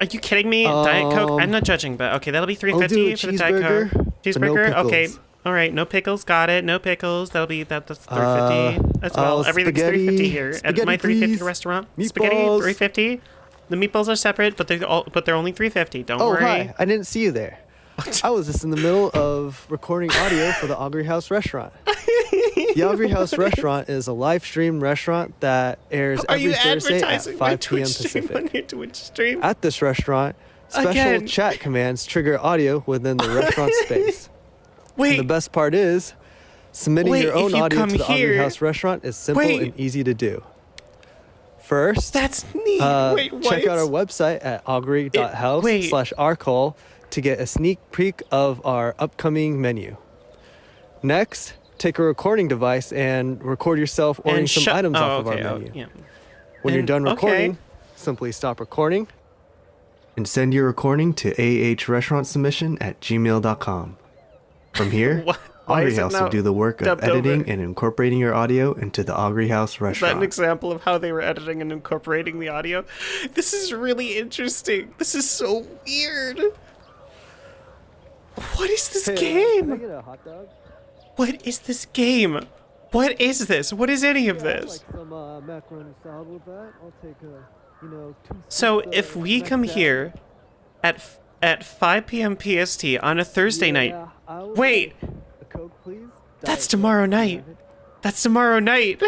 are you kidding me? Diet Coke? I'm not judging, but okay, that'll be three Um, fifty for the Diet Coke. cheeseburger, no Cheeseburger? okay. All right, no pickles. Got it. No pickles. That'll be that. That's three fifty Uh, as well. uh, Everything's three fifty spaghetti- here at spaghetti, my three fifty please. restaurant. Spaghetti Meatballs. three fifty. The meatballs are separate, but they're all, but they're only three fifty. Don't Oh, worry. hi. I didn't see you there. I was just in the middle of recording audio for the Augury House restaurant. the Augury House restaurant is a live stream restaurant that airs Are every Thursday at advertising my 5 p.m. Twitch stream on Pacific. your Twitch stream? At this restaurant, special Again. chat commands trigger audio within the restaurant space. Wait, And the best part is, submitting Wait, your own you audio to the here- Augury House restaurant is simple Wait. and easy to do. First, that's neat. uh, Wait, what? check out our website at augury.house wait. slash arcall to get a sneak peek of our upcoming menu. Next, take a recording device and record yourself ordering And some items oh, off okay, of our oh, menu. yeah. When you're And- done okay. recording, simply stop recording and send your recording to ahrestaurant at gmail.com. From here, Augury House will do the work of editing over? and incorporating your audio into the Augury House restaurant. Is that an example of how they were editing and incorporating the audio? This is really interesting. This is so weird. What is this game? What is this game? What is this? What is any of this? uh, macaroni salad with that. I'll take a, you know, two So if we come here at at 5 p.m. PST on a Thursday night, Yeah, I would Wait. like a Coke, please. That's tomorrow Coke, if you night. that's tomorrow night.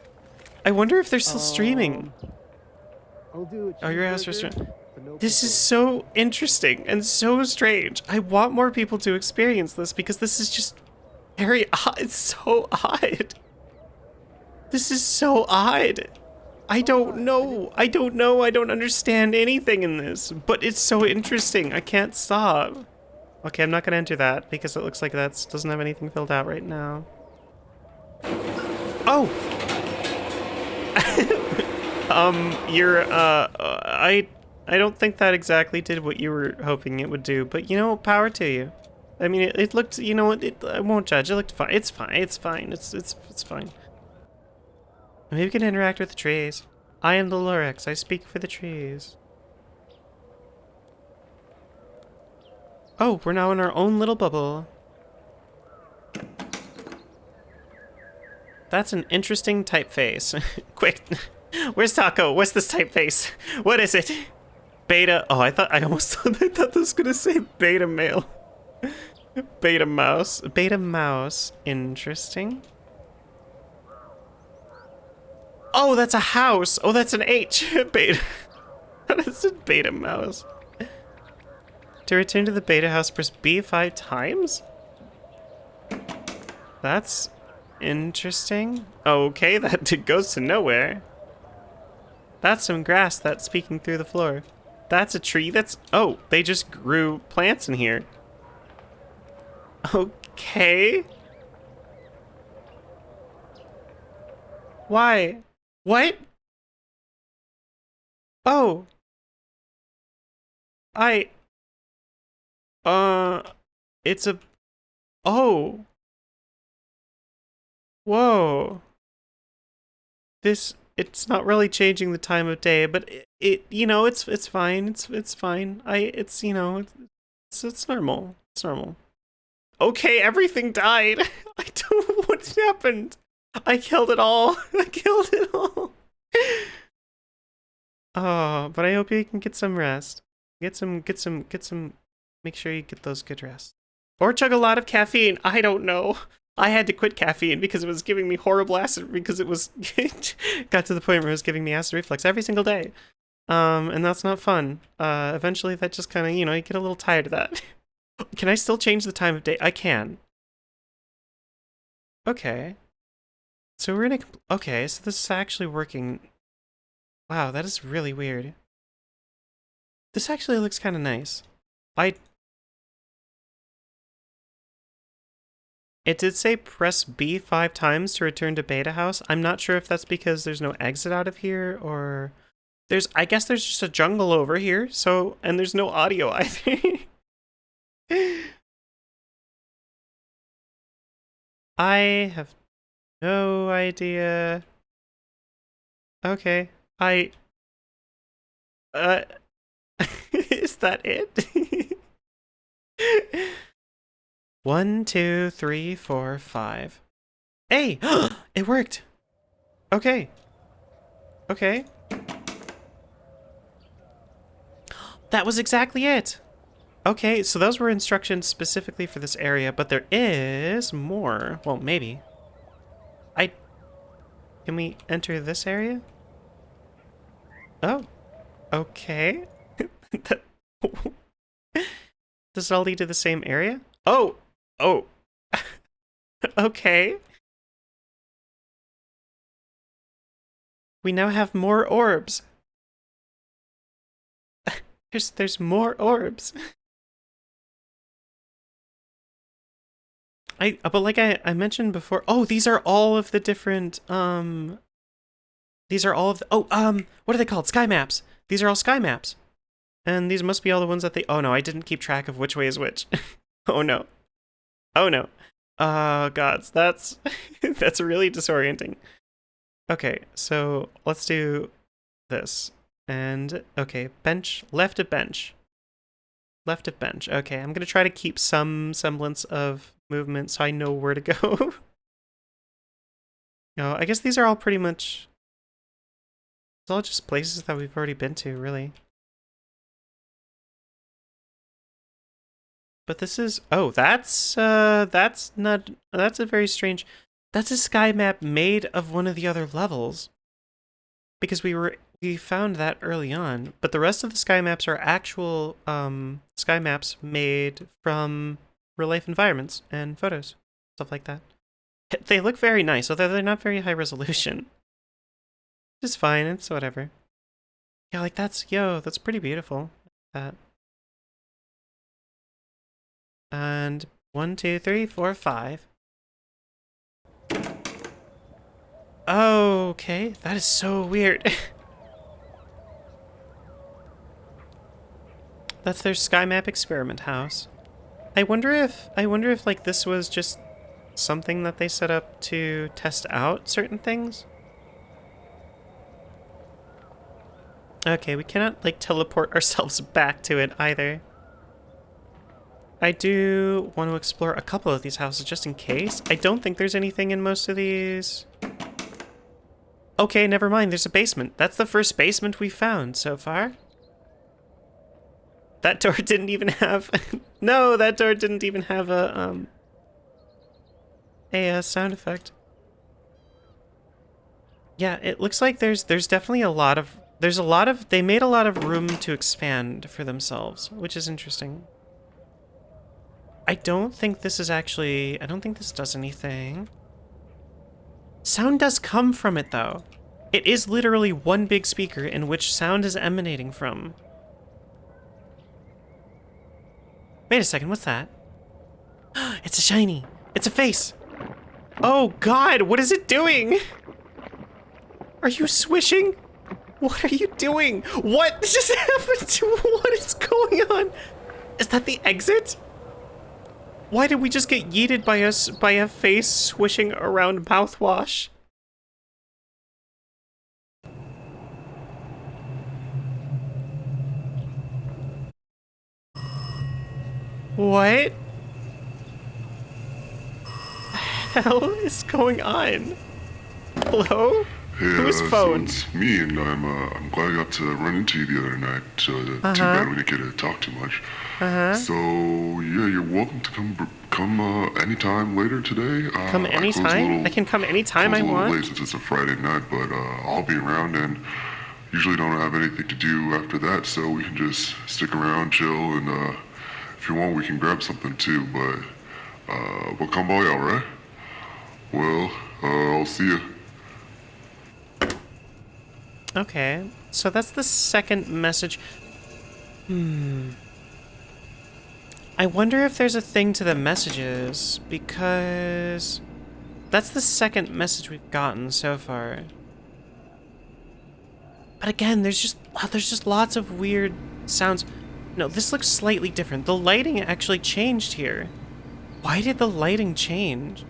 I wonder if they're still streaming. Um, I'll do a Oh, your cheeseburger, restaurant. This is so interesting and so strange. I want more people to experience this because this is just very odd. It's so odd. This is so odd. I don't know. I don't know. I don't understand anything in this, but it's so interesting. I can't stop. Okay, I'm not gonna enter that because it looks like that doesn't have anything filled out right now. Oh. um, you're uh, I I don't think that exactly did what you were hoping it would do, but you know, power to you. I mean, it, it looked, you know what, it, I won't judge. It looked fine. It's fine. It's fine. It's it's it's fine. Maybe we can interact with the trees. I am the Lorax. I speak for the trees. Oh, we're now in our own little bubble. That's an interesting typeface. Quick, where's Taco? What's this typeface? What is it? Beta. Oh, I thought I almost thought I thought this was gonna say beta male. Beta mouse. Beta mouse. Interesting. Oh, that's a house. Oh, that's an H. Beta. That's a beta mouse. To return to the beta house, press B five times? That's interesting. Okay, that goes to nowhere. That's some grass that's peeking through the floor. That's a tree that's... Oh, they just grew plants in here. Okay. Why? What? Oh. I... Uh... It's a... Oh. Whoa. This... It's not really changing the time of day, but it, it you know, it's it's fine. It's it's fine. I it's you know, it's it's normal. It's normal. Okay, everything died. I don't know what happened. I killed it all. I killed it all. Oh, but I hope you can get some rest. Get some get some get some make sure you get those good rest. Or chug a lot of caffeine. I don't know. I had to quit caffeine because it was giving me horrible acid because it was got to the point where it was giving me acid reflux every single day. Um, and that's not fun. Uh, eventually that just kind of, you know, you get a little tired of that. Can I still change the time of day? I can. Okay. So we're in a... Okay, so this is actually working. Wow, that is really weird. This actually looks kind of nice. I... It did say press B five times to return to Beta House. I'm not sure if that's because there's no exit out of here or... There's... I guess there's just a jungle over here, so... And there's no audio either. I have No idea. Okay. I. Uh. is that it? One, two, three, four, five. Hey! it worked! Okay. Okay. That was exactly it! Okay, so those were instructions specifically for this area, but there is more. Well, maybe. I... Can we enter this area? Oh. Okay. Does it all lead to the same area? Oh! Oh! okay. We now have more orbs. there's there's more orbs. I but like I, I mentioned before, oh, these are all of the different um these are all of the, oh um what are they called? Sky maps. These are all sky maps. And these must be all the ones that they oh no, I didn't keep track of which way is which. oh no. Oh no. Oh gods, that's that's really disorienting. Okay, so let's do this. And okay, bench left of bench. Left of bench. Okay, I'm gonna try to keep some semblance of movement so I know where to go. no, I guess these are all pretty much it's all just places that we've already been to, really. But this is oh, that's uh that's not that's a very strange that's a sky map made of one of the other levels. Because we were we found that early on, but the rest of the sky maps are actual um sky maps made from real life environments and photos, stuff like that. They look very nice, although they're not very high resolution. It's fine, it's whatever. Yeah, like that's yo, that's pretty beautiful. That and one, two, three, four, five. Okay, that is so weird. That's their sky map experiment house. I wonder if I wonder if like this was just something that they set up to test out certain things. Okay, we cannot like teleport ourselves back to it either. I do want to explore a couple of these houses just in case. I don't think there's anything in most of these. Okay, never mind. There's a basement. That's the first basement we found so far. That door didn't even have... no, that door didn't even have a, um... A uh, sound effect. Yeah, it looks like there's there's definitely a lot of... There's a lot of... They made a lot of room to expand for themselves, which is interesting. I don't think this is actually... I don't think this does anything. Sound does come from it, though. It is literally one big speaker in which sound is emanating from. Wait a second, what's that? it's a shiny. It's a face. Oh god, what is it doing? Are you swishing? What are you doing? What just happened to what is going on? Is that the exit? Why did we just get yeeted by us by a face swishing around mouthwash? What? The hell is going on? Hello? Hey, Whose uh, phone? So it's me, and I'm uh, I'm glad I got to run into you the other night. Uh, too Uh-huh. bad we didn't get to talk too much. Uh-huh. So yeah, you're welcome to come come uh, anytime later today. Uh, Come anytime. I close a anytime? little- I can come anytime I a little want? late since it's a Friday night, but uh, I'll be around and usually don't have anything to do after that, so we can just stick around, chill, and uh, if you want, we can grab something too. But uh, but come by, all right? Well, uh, I'll see you. Okay, so that's the second message. Hmm. I wonder if there's a thing to the messages, because that's the second message we've gotten so far. But again, there's just there's just lots of weird sounds. No, this looks slightly different. The lighting actually changed here. Why did the lighting change?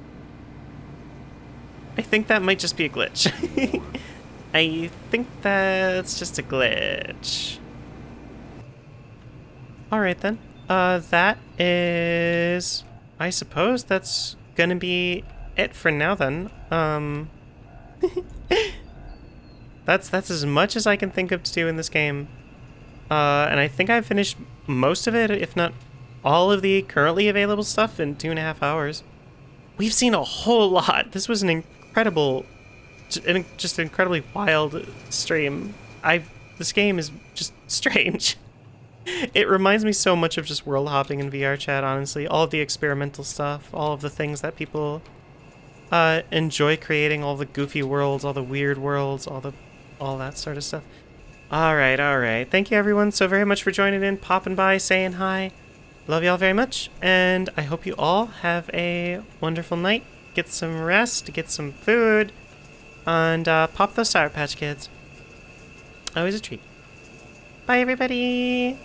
I think that might just be a glitch. I think that's just a glitch. Alright then. Uh, that is... I suppose that's gonna be it for now then. Um... that's, that's as much as I can think of to do in this game. Uh, and I think I've finished most of it, if not all of the currently available stuff in two and a half hours. We've seen a whole lot. This was an incredible, just an incredibly wild stream. I this game is just strange. It reminds me so much of just world hopping in VR chat, honestly. All of the experimental stuff, all of the things that people uh, enjoy creating, all the goofy worlds, all the weird worlds, all the all that sort of stuff. Alright, alright. Thank you everyone so very much for joining in, popping by, saying hi. Love y'all very much, and I hope you all have a wonderful night. Get some rest, get some food, and uh, pop those Sour Patch Kids. Always a treat. Bye, everybody!